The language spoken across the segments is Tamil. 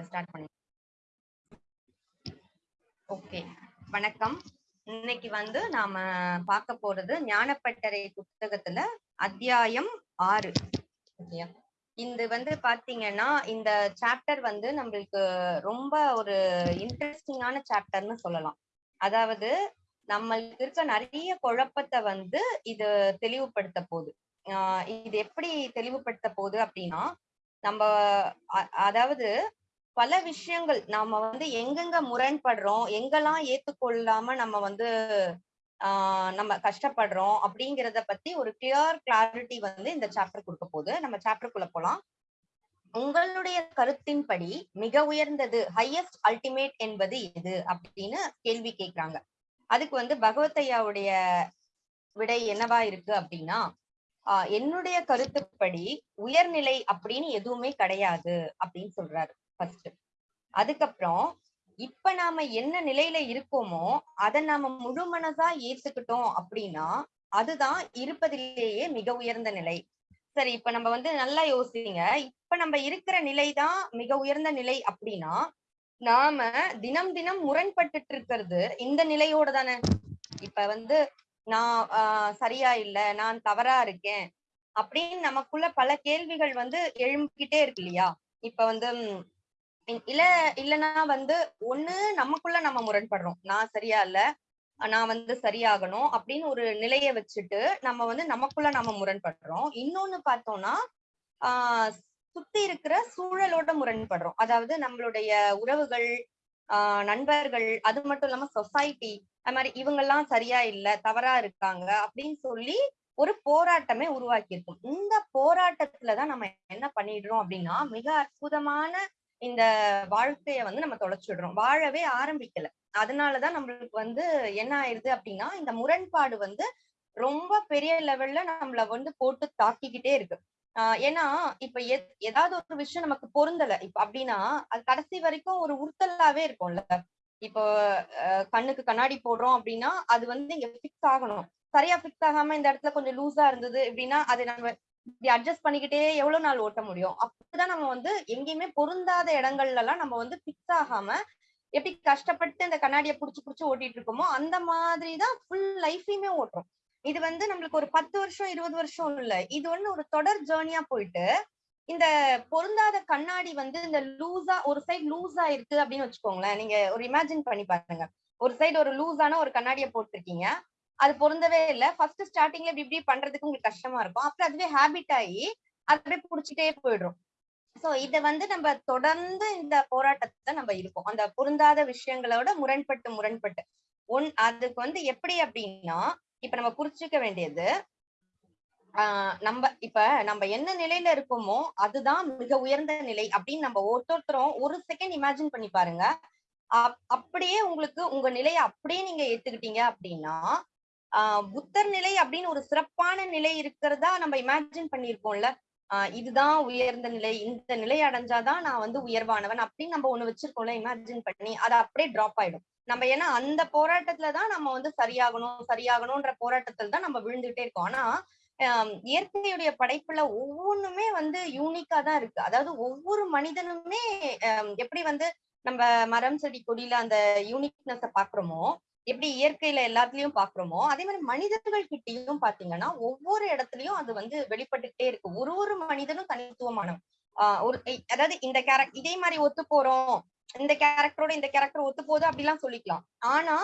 ஸ்டார்ட் பண்ணி. ஓகே வணக்கம். இன்னைக்கு வந்து நாம பார்க்க போறது ஞானப்பட்டறை புத்தகத்துல அத்தியாயம் ஆறு. ஓகேயா? இது வந்து பாத்தீங்கன்னா இந்த சாப்டர் வந்து நம்மளுக்கு ரொம்ப ஒரு இன்ட்ரெஸ்டிங்கான சாப்டர்னு சொல்லலாம். அதாவது நம்மளுக்கு இருக்க நிறைய குழப்பத்தை வந்து இது தெளிவுபடுத்த போகுது. ஆஹ் இது எப்படி தெளிவுபடுத்த போகுது அப்படின்னா நம்ம அ- அதாவது பல விஷயங்கள் நாம வந்து எங்கெங்க முரண்படுறோம் எங்கெல்லாம் ஏத்துக்கொள்ளாம நம்ம வந்து ஆஹ் நம்ம கஷ்டப்படுறோம் அப்படிங்கறத பத்தி ஒரு கிளியர் கிளாரிட்டி வந்து இந்த சாப்டர் கொடுக்க போகுது. நம்ம சாப்டருக்குள்ள போலாம். உங்களுடைய கருத்தின்படி மிக உயர்ந்தது ஹையஸ்ட் அல்டிமேட் என்பது எது அப்படின்னு கேள்வி கேக்குறாங்க அதுக்கு வந்து பகவத்தையாவுடைய விடை என்னவா இருக்கு அப்படின்னா என்னுடைய கருத்துப்படி உயர்நிலை அப்படின்னு எதுவுமே கிடையாது அப்படின்னு சொல்றாரு. ஃபர்ஸ்ட் அதுக்கப்புறம் இப்ப நாம என்ன நிலையில இருக்கோமோ அதை நாம முழு மனசா ஏத்துக்கிட்டோம் அப்படின்னா அதுதான் இருப்பதிலேயே மிக உயர்ந்த நிலை. சரி இப்ப நம்ம வந்து நல்லா யோசிங்க. இப்ப நம்ம இருக்கிற நிலைதான் மிக உயர்ந்த நிலை அப்படின்னா நாம தினம் தினம் முரண்பட்டுட்டு இருக்கிறது இந்த நிலையோட தானே. இப்ப வந்து நான் ஆஹ் சரியா இல்ல நான் தவறா இருக்கேன் அப்படின்னு நமக்குள்ள பல கேள்விகள் வந்து எழும்பிக்கிட்டே இருக்கு இல்லையா? இப்ப வந்து இல்ல இல்லனா வந்து ஒண்ணு நமக்குள்ள நம்ம முரண்படுறோம். நான் சரியா இல்ல நான் வந்து சரியாகணும் அப்படின்னு ஒரு நிலைய வச்சுட்டு நம்ம வந்து நமக்குள்ள நம்ம முரண்படுறோம். இன்னொன்னு பார்த்தோம்னா ஆஹ் சுத்தி இருக்கிற சூழலோட முரண்படுறோம். அதாவது நம்மளுடைய உறவுகள் ஆஹ் நண்பர்கள் அது மட்டும் இல்லாம சொசைட்டி அது மாதிரி இவங்கெல்லாம் சரியா இல்ல தவறா இருக்காங்க அப்படின்னு சொல்லி ஒரு போராட்டமே உருவாக்கி இருக்கும் இந்த போராட்டத்துலதான் நம்ம என்ன பண்ணிடுறோம் அப்படின்னா மிக அற்புதமான இந்த வாழ்க்கைய வந்து நம்ம தொலைச்சிடுறோம். வாழவே ஆரம்பிக்கல. அதனாலதான் நம்மளுக்கு வந்து என்ன ஆயிருது அப்படின்னா இந்த முரண்பாடு வந்து ரொம்ப பெரிய லெவல்ல நம்மள வந்து போட்டு தாக்கிக்கிட்டே இருக்கு. ஆஹ் ஏன்னா இப்ப எத்- ஏதாவது ஒரு விஷயம் நமக்கு பொருந்தல. இப்ப அப்படின்னா அது கடைசி வரைக்கும் ஒரு உறுத்தலாவே இருக்கும்ல. இப்போ கண்ணுக்கு கண்ணாடி போடுறோம் அப்படின்னா அது வந்து இங்க பிக்ஸ் ஆகணும். சரியா பிக்ஸ் ஆகாம இந்த இடத்துல கொஞ்சம் லூஸா இருந்தது அப்படின்னா அதை நம்ம இப்படி அட்ஜஸ்ட் பண்ணிக்கிட்டே எவ்வளவு நாள் ஓட்ட முடியும்? அப்படிதான் நம்ம வந்து எங்கேயுமே பொருந்தாத இடங்கள்ல எல்லாம் நம்ம வந்து பிக்ஸ் ஆகாம எப்படி கஷ்டப்பட்டு இந்த கண்ணாடியை புடிச்சு புடிச்சு ஓட்டிட்டு இருக்கோமோ அந்த மாதிரிதான் ஃபுல் லைஃபையுமே ஓட்டுறோம். இது வந்து நம்மளுக்கு ஒரு பத்து வருஷம் இருபது வருஷம் இல்ல. இது ஒண்ணு ஒரு தொடர் ஜேர்னியா போயிட்டு இந்த பொருந்தாத கண்ணாடி வந்து இந்த லூஸா ஒரு சைடு லூஸா இருக்கு அப்படின்னு வச்சுக்கோங்களேன். நீங்க ஒரு இமேஜின் பண்ணி பாருங்க. ஒரு சைடு ஒரு லூஸான ஒரு கண்ணாடியை போட்டிருக்கீங்க. அது பொருந்தவே இல்ல. ஃபர்ஸ்ட் ஸ்டார்டிங்ல இப்படி இப்படி பண்றதுக்கு உங்களுக்கு கஷ்டமா இருக்கும். அப்புறம் அதுவே ஹேபிட் ஆகி அது அப்படியே புடிச்சிட்டே போயிடும். சோ இத வந்து நம்ம தொடர்ந்து இந்த போராட்டத்தை நம்ம இருக்கோம். அந்த பொருந்தாத விஷயங்களோட முரண்பட்டு முரண்பட்டு. ஒன் அதுக்கு வந்து எப்படி அப்படின்னா இப்ப நம்ம புரிச்சுக்க வேண்டியது ஆஹ் நம்ம இப்ப நம்ம என்ன நிலையில இருக்கோமோ அதுதான் மிக உயர்ந்த நிலை அப்படின்னு நம்ம ஒருத்தொருத்தரும் ஒரு செகண்ட் இமேஜின் பண்ணி பாருங்க. அப்- அப்படியே உங்களுக்கு உங்க நிலையை அப்படியே நீங்க ஏத்துக்கிட்டீங்க அப்படின்னா புத்தர் நிலை அப்படின்னு ஒரு சிறப்பான நிலை இருக்கிறதா நம்ம இமேஜின் பண்ணியிருக்கோம்ல ஆஹ் இதுதான் உயர்ந்த நிலை இந்த நிலை அடைஞ்சாதான் நான் வந்து உயர்வானவன் அப்படின்னு நம்ம ஒண்ணு வச்சிருக்கோம்ல இமேஜின் பண்ணி அது அப்படியே டிராப் ஆயிடும். நம்ம ஏன்னா அந்த போராட்டத்துலதான் நம்ம வந்து சரியாகணும் சரியாகணும்ன்ற போராட்டத்துல தான் நம்ம விழுந்துகிட்டே இருக்கோம். ஆனா இயற்கையுடைய படைப்புல ஒவ்வொன்றுமே வந்து யூனிக்கா தான் இருக்கு. அதாவது ஒவ்வொரு மனிதனுமே ஆஹ் எப்படி வந்து நம்ம மரம் செடி கொடியில அந்த யூனிக்னஸ பாக்குறோமோ எப்படி இயற்கையில எல்லாத்துலயும் பாக்குறோமோ அதே மாதிரி மனிதர்கள் கிட்டயும் பாத்தீங்கன்னா ஒவ்வொரு இடத்துலயும் அது வந்து வெளிப்பட்டுக்கிட்டே இருக்கு. ஒரு ஒரு மனிதனும் தனித்துவமானவன். ஆஹ் ஒரு அதாவது இந்த கேரக்டர் இதே மாதிரி ஒத்து போறோம். இந்த கேரக்டரோட இந்த கேரக்டர் ஒத்து போகுது அப்படிலாம் சொல்லிக்கலாம். ஆனா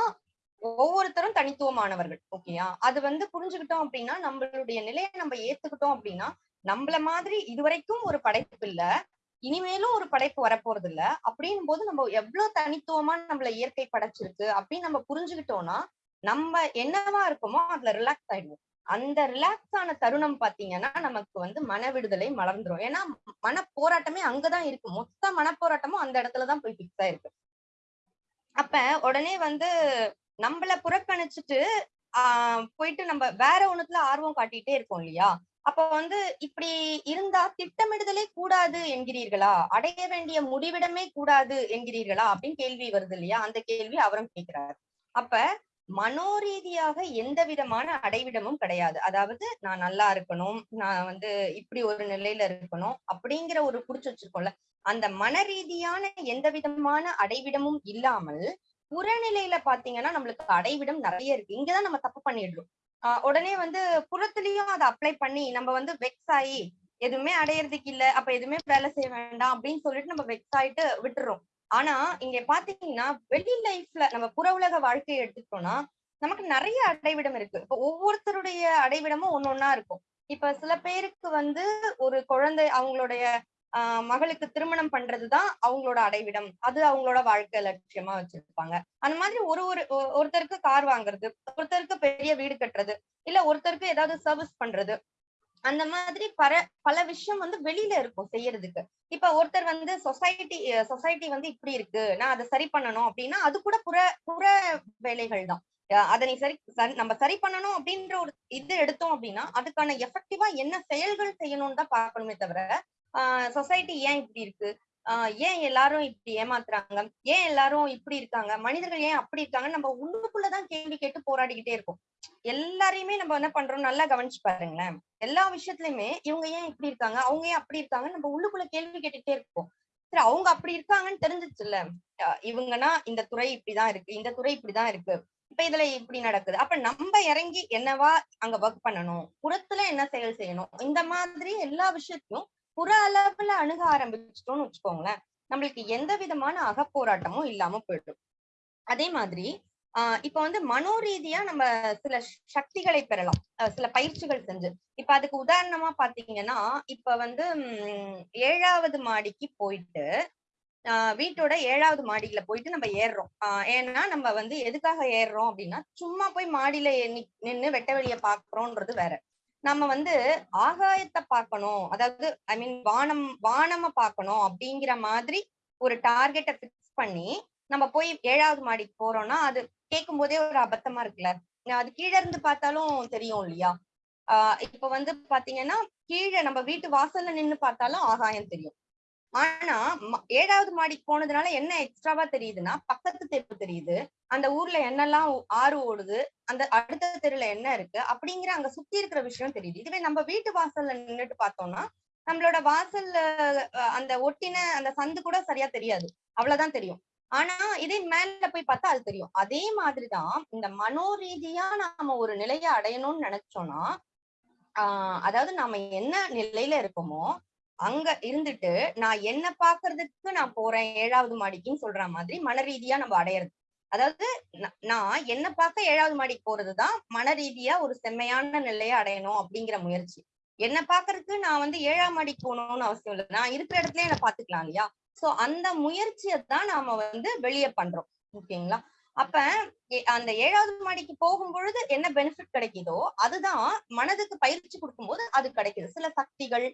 ஒவ்வொருத்தரும் தனித்துவமானவர்கள் ஓகேயா? அது வந்து புரிஞ்சுக்கிட்டோம் அப்படின்னா நம்மளுடைய நிலையை நம்ம ஏத்துக்கிட்டோம் அப்படின்னா நம்மள மாதிரி இதுவரைக்கும் ஒரு படைப்பு இல்ல. இனிமேலும் ஒரு படைப்பு வரப்போறது இல்ல அப்படின் போது நம்ம எவ்வளவு தனித்துவமா நம்மள இயற்கை படைச்சிருக்கு அப்படின்னு நம்ம புரிஞ்சுக்கிட்டோம்னா நம்ம என்னவா இருக்கோமோ அதுல ரிலாக்ஸ் ஆயிடுவோம். அந்த ரிலாக்ஸ் ஆன தருணம் பாத்தீங்கன்னா நமக்கு வந்து மன விடுதலை மலர்ந்துரும். ஏன்னா மன போராட்டமே அங்கதான் இருக்கு. மொத்த மன போராட்டமும் அந்த இடத்துலதான் போய் பிக்ஸ் ஆயிருக்கு. அப்ப உடனே வந்து நம்மள புறக்கணிச்சுட்டு ஆஹ் போயிட்டு நம்ம வேற ஒண்ணுத்துல ஆர்வம் காட்டிட்டே இருக்கோம் இல்லையா? அப்ப வந்து இப்படி இருந்தா திட்டமிடுதலே கூடாது என்கிறீர்களா? அடைய வேண்டிய முடிவிடமே கூடாது என்கிறீர்களா? அப்படின்னு கேள்வி வருது இல்லையா? அந்த கேள்வி அவரும் கேட்கிறார். அப்ப மனோரீதியாக எந்த விதமான அடைவிடமும் கிடையாது. அதாவது நான் நல்லா இருக்கணும் நான் வந்து இப்படி ஒரு நிலையில இருக்கணும் அப்படிங்கிற ஒரு புடிச்சு வச்சிருக்கோம்ல. அந்த மன ரீதியான எந்த விதமான அடைவிடமும் இல்லாமல் புறநிலையில பாத்தீங்கன்னா நம்மளுக்கு அடைவிடம் நிறைய இருக்கு. இங்கதான் நம்ம தப்பு பண்ணிடுறோம். உடனே வந்து புறத்துலயும் அதை அப்ளை பண்ணி நம்ம வந்து வெக்ஸ் ஆகி எதுவுமே அடையறதுக்கு இல்ல அப்ப எதுவுமே வேலை செய்ய வேண்டாம் அப்படின்னு சொல்லிட்டு நம்ம வெக்ஸ் ஆயிட்டு விட்டுறோம். ஆனா இங்க பாத்தீங்கன்னா வெளி லைஃப்ல நம்ம புற உலக வாழ்க்கையை எடுத்துக்கிட்டோம்னா நமக்கு நிறைய அடைவிடம் இருக்கு. இப்ப ஒவ்வொருத்தருடைய அடைவிடமும் ஒன்னொன்னா இருக்கும். இப்ப சில பேருக்கு வந்து ஒரு குழந்தை அவங்களுடைய ஆஹ் மகளுக்கு திருமணம் பண்றதுதான் அவங்களோட அடைவிடம். அது அவங்களோட வாழ்க்கை லட்சியமா வச்சிருப்பாங்க. அந்த மாதிரி ஒரு ஒரு ஒ- ஒருத்தருக்கு கார் வாங்குறது ஒருத்தருக்கு பெரிய வீடு கட்டுறது இல்ல ஒருத்தருக்கு ஏதாவது சர்வீஸ் பண்றது அந்த மாதிரி பல பல விஷயம் வந்து வெளியில இருக்கும் செய்யறதுக்கு. இப்ப ஒருத்தர் வந்து சொசைட்டி சொசைட்டி வந்து இப்படி இருக்கு நான் அதை சரி பண்ணணும் அப்படின்னா அது கூட புற புற வேலைகள் தான். அஹ் அதை நீ சரி சரி- நம்ம சரி பண்ணணும் அப்படின்ற ஒரு இது எடுத்தோம் அப்படின்னா அதுக்கான எஃபெக்டிவா என்ன செயல்கள் செய்யணும்னு தான் பார்க்கணுமே தவிர சொசைட்டி ஏன் இப்படி இருக்கு? ஆஹ் ஏன் எல்லாரும் இப்படி ஏமாத்துறாங்க? ஏன் எல்லாரும் இப்படி இருக்காங்க? மனிதர்கள் ஏன் அப்படி இருக்காங்க நம்ம உள்ளுக்குள்ளதான் கேள்வி கேட்டு போராடிக்கிட்டே இருக்கோம். எல்லாரையுமே நம்ம என்ன பண்றோம்? நல்லா கவனிச்சு பாருங்களேன். எல்லா விஷயத்துலயுமே இவங்க ஏன் இப்படி இருக்காங்க? அவங்க ஏன் அப்படி இருக்காங்க நம்ம உள்ளுக்குள்ள கேள்வி கேட்டுட்டே இருப்போம் சரி அவங்க அப்படி இருக்காங்கன்னு தெரிஞ்சிச்சு இல்ல இவங்கன்னா இந்த துறை இப்படிதான் இருக்கு இந்த துறை இப்படிதான் இருக்கு. இப்ப இதுல இப்படி நடக்குது. அப்ப நம்ம இறங்கி என்னவா அங்க ஒர்க் பண்ணணும்? புறத்துல என்ன செயல் செய்யணும்? இந்த மாதிரி எல்லா விஷயத்தையும் புற அளவுல அணுக ஆரம்பிச்சிட்டோம்னு வச்சுக்கோங்களேன் நம்மளுக்கு எந்த விதமான அகப்போராட்டமும் இல்லாம போயிடும். அதே மாதிரி ஆஹ் இப்ப வந்து மனோரீதியா நம்ம சில சக்திகளை பெறலாம். அஹ் சில பயிற்சிகள் செஞ்சு. இப்ப அதுக்கு உதாரணமா பாத்தீங்கன்னா இப்ப வந்து உம் ஏழாவது மாடிக்கு போயிட்டு ஆஹ் வீட்டோட ஏழாவது மாடியில போயிட்டு நம்ம ஏறுறோம். ஆஹ் ஏன்னா நம்ம வந்து எதுக்காக ஏறுறோம் அப்படின்னா சும்மா போய் மாடியில நி- நின்னு வெட்ட வெளிய பாக்குறோம்ன்றது வேற. நம்ம வந்து ஆகாயத்தை பார்க்கணும். அதாவது ஐ மீன் வானம் வானம பார்க்கணும் அப்படிங்கிற மாதிரி ஒரு டார்கெட்டை பிக்ஸ் பண்ணி நம்ம போய் ஏழாவது மாடிக்கு போறோம்னா அது கேட்கும் போதே ஒரு அபத்தமா இருக்குல்ல. அது கீழ இருந்து பார்த்தாலும் தெரியும் இல்லையா? ஆஹ் இப்ப வந்து பாத்தீங்கன்னா கீழே நம்ம வீட்டு வாசல்ல நின்னு பார்த்தாலும் ஆகாயம் தெரியும். ஆனா ஏழாவது மாடிக்கு போனதுனால என்ன எக்ஸ்ட்ராவா தெரியுதுன்னா பக்கத்து தெரு தெரியுது. அந்த ஊர்ல என்னெல்லாம் ஆறு ஓடுது அந்த அடுத்த தெருல என்ன இருக்கு அப்படிங்கிற அங்க சுத்தி இருக்கிற விஷயம் தெரியுது. இதுவே நம்ம வீட்டு வாசல்ல நின்னுட்டு பார்த்தோம்னா நம்மளோட வாசல்ல அந்த ஒட்டின அந்த சந்து கூட சரியா தெரியாது. அவ்வளவுதான் தெரியும். ஆனா இதே மேல போய் பார்த்தா அது தெரியும். அதே மாதிரிதான் இந்த மனோரீதியா நாம ஒரு நிலையை அடையணும்னு நினைச்சோம்னா ஆஹ் அதாவது நாம என்ன நிலையில இருக்கோமோ அங்க இருந்துட்டு நான் என்ன பாக்குறதுக்கு நான் போறேன் ஏழாவது மாடிக்குன்னு சொல்ற மாதிரி மன ரீதியா நம்ம அடையிறது. அதாவது நான் என்ன பார்க்க ஏழாவது மாடிக்கு போறதுதான் மன ரீதியா ஒரு செம்மையான நிலையை அடையணும் அப்படிங்கிற முயற்சி. என்ன பாக்குறதுக்கு நான் வந்து ஏழாம் மாடிக்கு போகணும்னு அவசியம் இல்லை. நான் இருக்கிற இடத்துல என்ன பாத்துக்கலாம் இல்லையா? சோ அந்த முயற்சியை தான் நாம வந்து வெளியே பண்றோம். ஓகேங்களா? அப்ப அந்த ஏழாவது மாடிக்கு போகும் பொழுது என்ன பெனிஃபிட் கிடைக்குதோ அதுதான் மனதுக்கு பயிற்சி கொடுக்கும்போது அது கிடைக்குது. சில சக்திகள்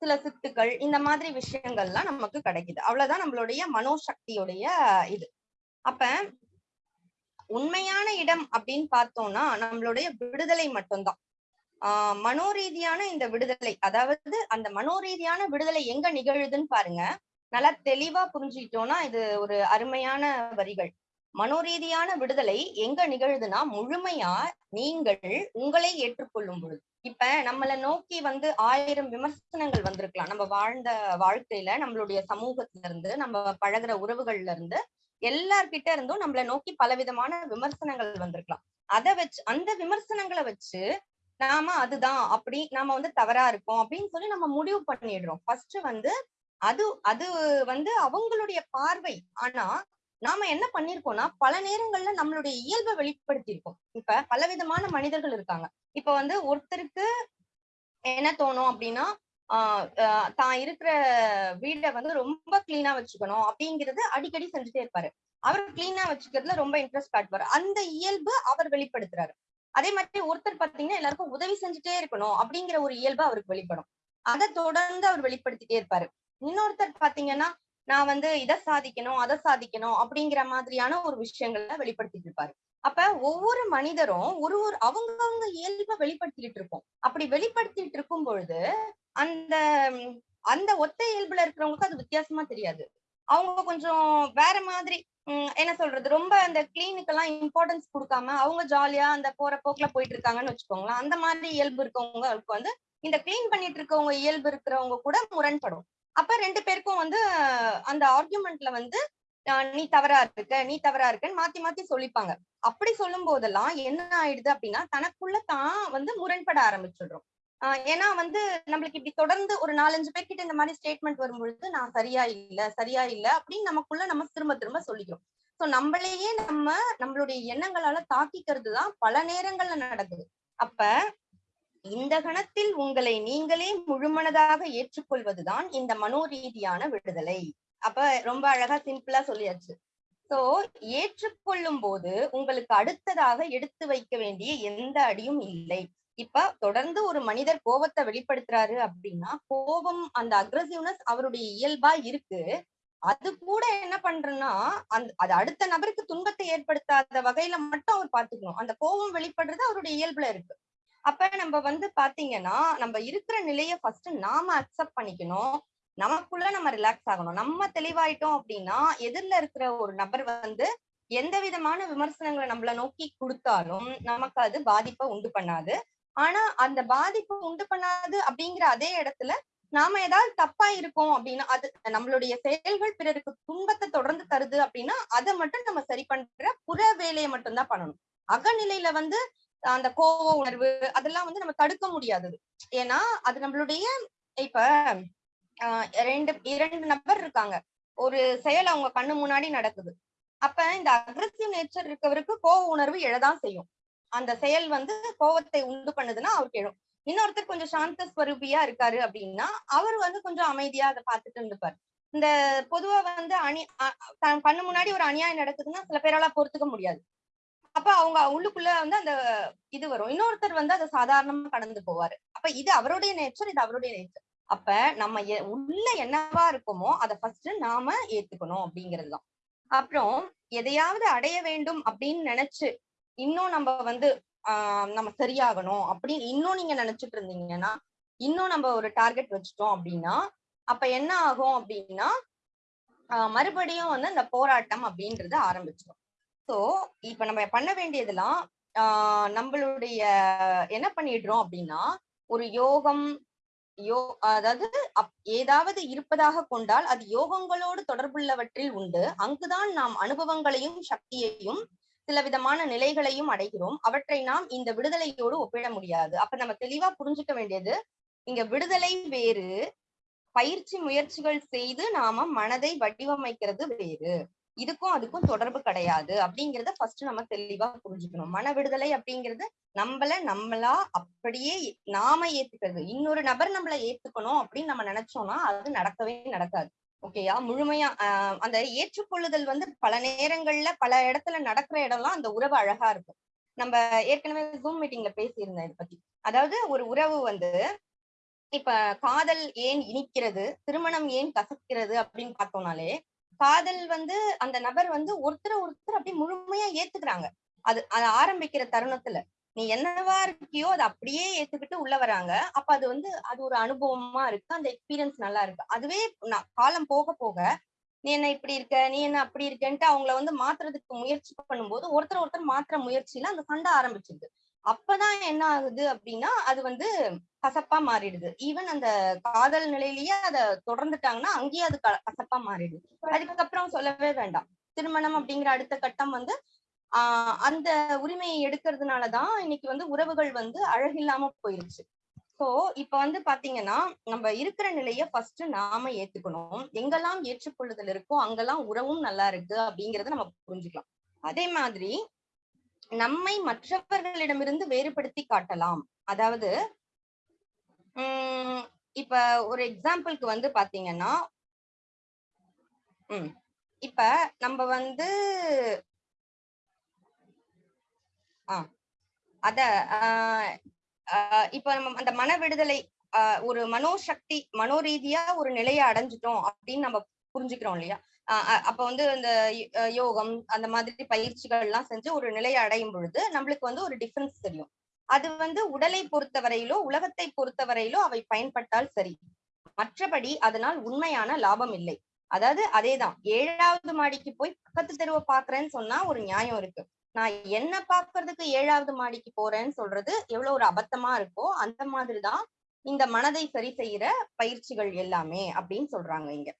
சில சித்துக்கள் இந்த மாதிரி விஷயங்கள்லாம் நமக்கு கிடைக்குது. அவ்வளவுதான் நம்மளுடைய மனோசக்தியுடைய இது. அப்ப உண்மையான இடம் அப்படின்னு பார்த்தோம்னா நம்மளுடைய விடுதலை மட்டும்தான். ஆஹ் மனோரீதியான இந்த விடுதலை அதாவது அந்த மனோரீதியான விடுதலை எங்க நிகழுதுன்னு பாருங்க. நல்லா தெளிவா புரிஞ்சுக்கிட்டோம்னா இது ஒரு அருமையான வரிகள். மனோரீதியான விடுதலை எங்க நிகழுதுன்னா முழுமையா நீங்கள் உங்களை ஏற்றுக்கொள்ளும் பொழுது. இப்ப நம்மள நோக்கி வந்து ஆயிரம் விமர்சனங்கள் வந்திருக்கலாம். நம்ம வாழ்ந்த வாழ்க்கையில நம்மளுடைய சமூகத்துல இருந்து நம்ம பழகுற உறவுகள்ல இருந்து எல்லார்கிட்ட இருந்தும் நம்மள நோக்கி பலவிதமான விமர்சனங்கள் வந்திருக்கலாம். அதை வச்சு அந்த விமர்சனங்களை வச்சு நாம அதுதான் அப்படி நாம வந்து தவறா இருக்கோம் அப்படின்னு சொல்லி நம்ம முடிவு பண்ணிடுறோம். ஃபர்ஸ்ட் வந்து அது அது வந்து அவங்களுடைய பார்வை. ஆனா நாம என்ன பண்ணிருக்கோம்னா பல நேரங்கள்ல நம்மளுடைய இயல்பை வெளிப்படுத்தியிருக்கோம். இப்ப பலவிதமான மனிதர்கள் இருக்காங்க. இப்ப வந்து ஒருத்தருக்கு என்ன தோணும் அப்படின்னா ஆஹ் தான் இருக்கிற வீடை வந்து ரொம்ப கிளீனா வச்சுக்கணும் அப்படிங்கறது அடிக்கடி செஞ்சுட்டே இருப்பாரு. அவர் கிளீனா வச்சுக்கிறதுல ரொம்ப இன்ட்ரெஸ்ட் காட்டுவாரு. அந்த இயல்பு அவர் வெளிப்படுத்துறாரு. அதே மாதிரி ஒருத்தர் பாத்தீங்கன்னா எல்லாருக்கும் உதவி செஞ்சுட்டே இருக்கணும் அப்படிங்கிற ஒரு இயல்பு அவருக்கு வெளிப்படும். அதை தொடர்ந்து அவர் வெளிப்படுத்திட்டே இருப்பாரு. இன்னொருத்தர் பாத்தீங்கன்னா நான் வந்து இதை சாதிக்கணும் அதை சாதிக்கணும் அப்படிங்கிற மாதிரியான ஒரு விஷயங்களை வெளிப்படுத்திட்டு இருப்பாரு. அப்ப ஒவ்வொரு மனிதரும் ஒரு ஒரு அவங்கவுங்க இயல்பை வெளிப்படுத்திட்டு இருக்கோம் அப்படி வெளிப்படுத்திட்டு இருக்கும் பொழுது அந்த அந்த ஒத்த இயல்புல இருக்கிறவங்களுக்கு அது வித்தியாசமா தெரியாது. அவங்க கொஞ்சம் வேற மாதிரி என்ன சொல்றது ரொம்ப அந்த கிளீனுக்கெல்லாம் இம்பார்ட்டன்ஸ் கொடுக்காம அவங்க ஜாலியா அந்த போற போக்குல போயிட்டு இருக்காங்கன்னு வச்சுக்கோங்களேன். அந்த மாதிரி இயல்பு இருக்கவங்களுக்கு வந்து இந்த கிளீன் பண்ணிட்டு இருக்கவங்க இயல்பு இருக்கிறவங்க கூட முரண்படும். அப்ப ரெண்டு பேருக்கும் வந்து அந்த ஆர்குமெண்ட்ல வந்து ஆஹ் நீ தவறா இருக்க நீ தவறா இருக்கன்னு மாத்தி மாத்தி சொல்லிப்பாங்க. அப்படி சொல்லும் போதெல்லாம் என்ன ஆயிடுது அப்படின்னா தனக்குள்ள தான் வந்து முரண்பட ஆரம்பிச்சிடுறோம். ஆஹ் ஏன்னா வந்து நம்மளுக்கு இப்படி தொடர்ந்து ஒரு நாலஞ்சு பேர்கிட்ட இந்த மாதிரி ஸ்டேட்மெண்ட் வரும்பொழுது நான் சரியா இல்ல சரியா இல்ல அப்படின்னு நமக்குள்ள நம்ம திரும்ப திரும்ப சொல்லிக்கிறோம். சோ நம்மளையே நம்ம நம்மளுடைய எண்ணங்களால தாக்கிக்கிறது தான் பல நேரங்கள்ல நடக்குது. அப்ப இந்த கணத்தில் உங்களை நீங்களே முழுமனதாக ஏற்றுக்கொள்வதுதான் இந்த மனோரீதியான விடுதலை. அப்ப ரொம்ப அழகா சிம்பிளா சொல்லியாச்சு. சோ ஏற்றுக்கொள்ளும் போது உங்களுக்கு அடுத்ததாக எடுத்து வைக்க வேண்டிய எந்த அடியும் இல்லை. இப்ப தொடர்ந்து ஒரு மனிதர் கோபத்தை வெளிப்படுத்துறாரு அப்படின்னா கோபம் அந்த அக்ரசிவ்னஸ் அவருடைய இயல்பா இருக்கு. அது கூட என்ன பண்றேன்னா அந்த அது அடுத்த நபருக்கு துன்பத்தை ஏற்படுத்தாத வகையில மட்டும் அவர் பாத்துக்கணும் அந்த கோபம் வெளிப்படுறது அவருடைய இயல்புல இருக்கு. அப்ப நம்ம வந்து பாத்தீங்கன்னா நம்ம இருக்கிற நிலைய ஃபர்ஸ்ட் நாம அக்செப்ட் பண்ணிக்கணும். நமக்குள்ள நம்ம ரிலாக்ஸ் ஆகணும். நம்ம தெளிவாயிட்டோம் அப்படின்னா எதிரில இருக்கிற ஒரு நபர் வந்து எந்த விதமான விமர்சனங்களை நம்மள நோக்கி கொடுத்தாலும் நமக்கு அது பாதிப்பை உண்டு பண்ணாது. ஆனா அந்த பாதிப்பு உண்டு பண்ணாது அப்படிங்கிற அதே இடத்துல நாம ஏதாவது தப்பா இருக்கோம் அப்படின்னா அது நம்மளுடைய செயல்கள் பிறருக்கு துன்பத்தை தொடர்ந்து தருது அப்படின்னா அதை மட்டும் நம்ம சரி பண்ற புற வேலையை மட்டும்தான் பண்ணணும். அகநிலையில வந்து அந்த கோவ உணர்வு அதெல்லாம் வந்து நம்ம தடுக்க முடியாதது. ஏன்னா அது நம்மளுடைய இப்ப ஆஹ் ரெண்டு இரண்டு நபர் இருக்காங்க. ஒரு செயல் அவங்க கண்ணு முன்னாடி நடக்குது. அப்ப இந்த அக்ரஸிவ் நேச்சர் இருக்கவருக்கு கோவ உணர்வு எழதான் செய்யும். அந்த செயல் வந்து கோவத்தை உண்டு பண்ணுதுன்னா அவருக்கு எழும் இன்னொருத்தர் கொஞ்சம் சாந்த ஸ்வரூபியா இருக்காரு அப்படின்னா அவர் வந்து கொஞ்சம் அமைதியா அதை பார்த்துட்டு இருந்துப்பார். இந்த பொதுவா வந்து அணி கண்ணு முன்னாடி ஒரு அநியாயம் நடக்குதுன்னா சில பேரால பொறுத்துக்க முடியாது. அப்ப அவங்க உள்ளுக்குள்ள வந்து அந்த இது வரும். இன்னொருத்தர் வந்து அதை சாதாரணமா கடந்து போவாரு. அப்ப இது அவருடைய நேச்சர் இது அவருடைய நேச்சர் அப்ப நம்ம உள்ள என்னவா இருக்குமோ அதை ஃபர்ஸ்ட் நாம ஏத்துக்கணும் அப்படிங்கறதுதான் அப்புறம் எதையாவது அடைய வேண்டும் அப்படின்னு நினைச்சு இன்னும் நம்ம வந்து ஆஹ் நம்ம சரியாகணும் அப்படின்னு இன்னும் நீங்க நினைச்சிட்டு இருந்தீங்கன்னா இன்னும் நம்ம ஒரு டார்கெட் வச்சுட்டோம் அப்படின்னா அப்ப என்ன ஆகும் அப்படின்னா மறுபடியும் வந்து அந்த போராட்டம் அப்படின்றது ஆரம்பிச்சிடும் ஸோ இப்ப நம்ம பண்ண வேண்டியதெல்லாம் ஆஹ் நம்மளுடைய என்ன பண்ணிடுறோம் அப்படின்னா ஒரு யோகம் யோ அதாவது ஏதாவது இருப்பதாக கொண்டால் அது யோகங்களோடு தொடர்புள்ளவற்றில் உண்டு. அங்குதான் நாம் அனுபவங்களையும் சக்தியையும் சில விதமான நிலைகளையும் அடைகிறோம். அவற்றை நாம் இந்த விடுதலையோடு ஒப்பிட முடியாது. அப்ப நம்ம தெளிவா புரிஞ்சுக்க வேண்டியது இங்க விடுதலை வேறு பயிற்சி முயற்சிகள் செய்து நாம மனதை வடிவமைக்கிறது வேறு. இதுக்கும் அதுக்கும் தொடர்பு கிடையாது அப்படிங்கறத ஃபர்ஸ்ட் நம்ம தெளிவா புரிஞ்சுக்கணும். மன விடுதலை அப்படிங்கிறது நம்மள நம்மளா அப்படியே நாம ஏத்துக்கிறது. இன்னொரு நபர் நம்மள ஏத்துக்கணும் அப்படின்னு நம்ம நினைச்சோம்னா அது நடக்கவே நடக்காது. ஓகேயா முழுமையா ஆஹ் அந்த ஏற்றுக்கொள்ளுதல் வந்து பல நேரங்கள்ல பல இடத்துல நடக்கிற இடம்லாம் அந்த உறவு அழகா இருக்கும். நம்ம ஏற்கனவே ஜூம் மீட்டிங்ல பேசியிருந்தேன் இதை பத்தி. அதாவது ஒரு உறவு வந்து இப்ப காதல் ஏன் இனிக்கிறது திருமணம் ஏன் கசக்கிறது அப்படின்னு பார்த்தோம்னாலே காதல் வந்து அந்த நபர் வந்து ஒருத்தர் ஒருத்தர் அப்படி முழுமையா ஏத்துக்கிறாங்க. அது அது ஆரம்பிக்கிற தருணத்துல. நீ என்னவா இருக்கியோ அதை அப்படியே ஏத்துக்கிட்டு உள்ள வராங்க. அப்ப அது வந்து அது ஒரு அனுபவமா இருக்கு. அந்த எக்ஸ்பீரியன்ஸ் நல்லா இருக்கு. அதுவே நான் காலம் போக போக நீ என்ன இப்படி இருக்க? நீ என்ன அப்படி இருக்கன்ட்டு அவங்கள வந்து மாத்துறதுக்கு முயற்சி பண்ணும்போது ஒருத்தர் ஒருத்தர் மாத்துற முயற்சியில அந்த சண்டை ஆரம்பிச்சிருக்கு அப்பதான் என்ன ஆகுது அப்படின்னா அது வந்து கசப்பா மாறிடுது. ஈவன் அந்த காதல் நிலையிலேயே அதை தொடர்ந்துட்டாங்கன்னா அங்கேயே அது கசப்பா மாறிடுது. அதுக்கப்புறம் சொல்லவே வேண்டாம். திருமணம் அப்படிங்கிற அடுத்த கட்டம் வந்து ஆஹ் அந்த உரிமையை எடுக்கிறதுனாலதான் இன்னைக்கு வந்து உறவுகள் வந்து அழகில்லாம போயிருச்சு. சோ இப்ப வந்து பாத்தீங்கன்னா நம்ம இருக்கிற நிலைய ஃபர்ஸ்ட் நாம ஏத்துக்கணும். எங்கெல்லாம் ஏற்றுக்கொள்ளுதல் இருக்கோ அங்கெல்லாம் உறவும் நல்லா இருக்கு அப்படிங்கறத நம்ம புரிஞ்சுக்கலாம். அதே மாதிரி நம்மை மற்றவர்களிடமிருந்து வேறுபடுத்தி காட்டலாம். அதாவது உம் இப்ப ஒரு எக்ஸாம்பிளுக்கு வந்து பாத்தீங்கன்னா உம் இப்ப நம்ம வந்து ஆஹ் அத ஆஹ் இப்ப நம்ம அந்த மன விடுதலை ஆஹ் ஒரு மனோசக்தி மனோரீதியா ஒரு நிலையை அடைஞ்சிட்டோம் அப்படின்னு நம்ம புரிஞ்சுக்கிறோம் இல்லையா? அப்ப வந்து இந்த யோகம் அந்த மாதிரி பயிற்சிகள் எல்லாம் செஞ்சு ஒரு நிலையை அடையும் பொழுது நம்மளுக்கு வந்து ஒரு டிஃபரன்ஸ் தெரியும். அது வந்து உடலை பொறுத்தவரையிலோ உலகத்தை பொறுத்தவரையிலோ அவை பயன்பட்டால் சரி. மற்றபடி அதனால் உண்மையான லாபம் இல்லை. அதாவது அதேதான். ஏழாவது மாடிக்கு போய் பக்கத்து தெருவை பாக்குறேன்னு சொன்னா ஒரு நியாயம் இருக்கு. நான் என்ன பாக்குறதுக்கு ஏழாவது மாடிக்கு போறேன்னு சொல்றது எவ்வளவு ஒரு அபத்தமா இருக்கோ அந்த மாதிரிதான் இந்த மனதை சரி செய்யற பயிற்சிகள் எல்லாமே அப்படின்னு சொல்றாங்க இங்க.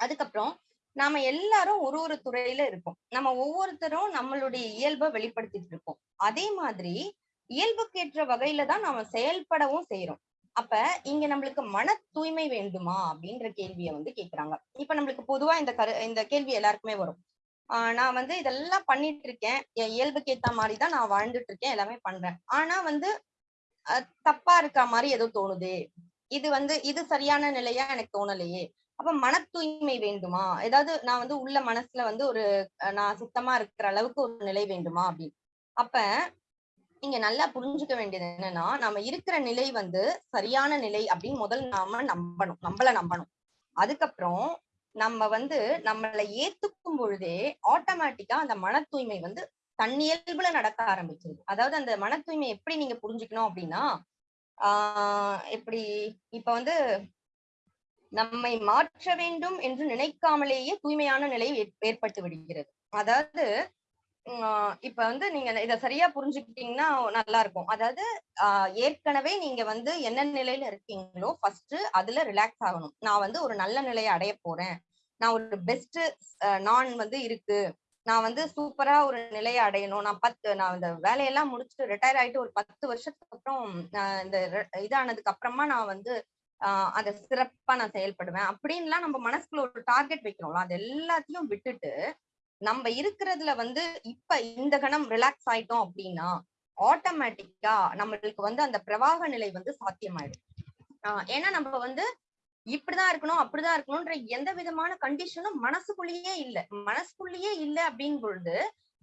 அதுக்கப்புறம் நாம எல்லாரும் ஒரு ஒரு துறையில இருக்கோம் நம்ம ஒவ்வொருத்தரும் நம்மளுடைய இயல்பை வெளிப்படுத்திட்டு இருக்கோம் அதே மாதிரி இயல்புக்கேற்ற வகையில தான் நாம செயல்படவும் செய்யறோம் அப்ப இங்க நம்மளுக்கு மன தூய்மை வேண்டுமா அப்படின்ற கேள்வியை வந்து கேக்குறாங்க. இப்ப நம்மளுக்கு பொதுவா இந்த கரு இந்த கேள்வி எல்லாருக்குமே வரும். ஆஹ் நான் வந்து இதெல்லாம் பண்ணிட்டு இருக்கேன். என் இயல்புக்கு ஏத்த மாதிரிதான் நான் வாழ்ந்துட்டு இருக்கேன் எல்லாமே பண்றேன். ஆனா வந்து அஹ் தப்பா இருக்க மாதிரி ஏதோ தோணுதே? இது வந்து இது சரியான நிலையா எனக்கு தோணலையே? அப்ப மன தூய்மை வேண்டுமா? ஏதாவது நான் வந்து உள்ள மனசுல வந்து ஒரு நான் சுத்தமா இருக்கிற அளவுக்கு ஒரு நிலை வேண்டுமா அப்படின்னு. அப்ப நீங்க நல்லா புரிஞ்சுக்க வேண்டியது என்னன்னா நம்ம இருக்கிற நிலை வந்து சரியான நிலை அப்படின்னு முதல் நாம நம்பணும். நம்மள நம்பணும். அதுக்கப்புறம் நம்ம வந்து நம்மளை ஏத்துக்கும் பொழுதே ஆட்டோமேட்டிக்கா அந்த மன தூய்மை வந்து தன்னியல்புல நடக்க ஆரம்பிச்சிருது. அதாவது அந்த மன தூய்மை எப்படி நீங்க புரிஞ்சுக்கணும் அப்படின்னா ஆஹ் எப்படி இப்ப வந்து நம்மை மாற்ற வேண்டும் என்று நினைக்காமலேயே தூய்மையான நிலை ஏற்- ஏற்பட்டு விடுகிறது. அதாவது இப்ப வந்து நீங்க இத சரியா புரிஞ்சுக்கிட்டீங்கன்னா நல்லா இருக்கும். அதாவது ஆஹ் ஏற்கனவே நீங்க வந்து என்ன நிலையில இருக்கீங்களோ ஃபர்ஸ்ட் அதுல ரிலாக்ஸ் ஆகணும். நான் வந்து ஒரு நல்ல நிலையை அடைய போறேன். நான் ஒரு பெஸ்ட் நான் வந்து இருக்கு. நான் வந்து சூப்பரா ஒரு நிலையை அடையணும். நான் பத்து நான் இந்த வேலையெல்லாம் முடிச்சுட்டு ரிட்டையர் ஆயிட்டு ஒரு பத்து வருஷத்துக்கு அப்புறம் இந்த இதானதுக்கு அப்புறமா நான் வந்து அதை சிறப்பா நான் செயல்படுவேன். அப்படின்லாம் நம்ம மனசுக்குள்ள ஒரு டார்கெட் வைக்கிறோம்ல அது எல்லாத்தையும் விட்டுட்டு நம்ம இருக்கிறதுல வந்து இப்ப இந்த கணம் ரிலாக்ஸ் ஆயிட்டோம் அப்படின்னா ஆட்டோமேட்டிக்கா நம்மளுக்கு வந்து அந்த பிரவாக நிலை வந்து சாத்தியமாயிடும். ஆஹ் ஏன்னா நம்ம வந்து இப்படிதான் இருக்கணும் அப்படிதான் இருக்கணும்ன்ற எந்த விதமான கண்டிஷனும் மனசுக்குள்ளேயே இல்ல. மனசுக்குள்ளேயே இல்ல அப்படின் பொழுது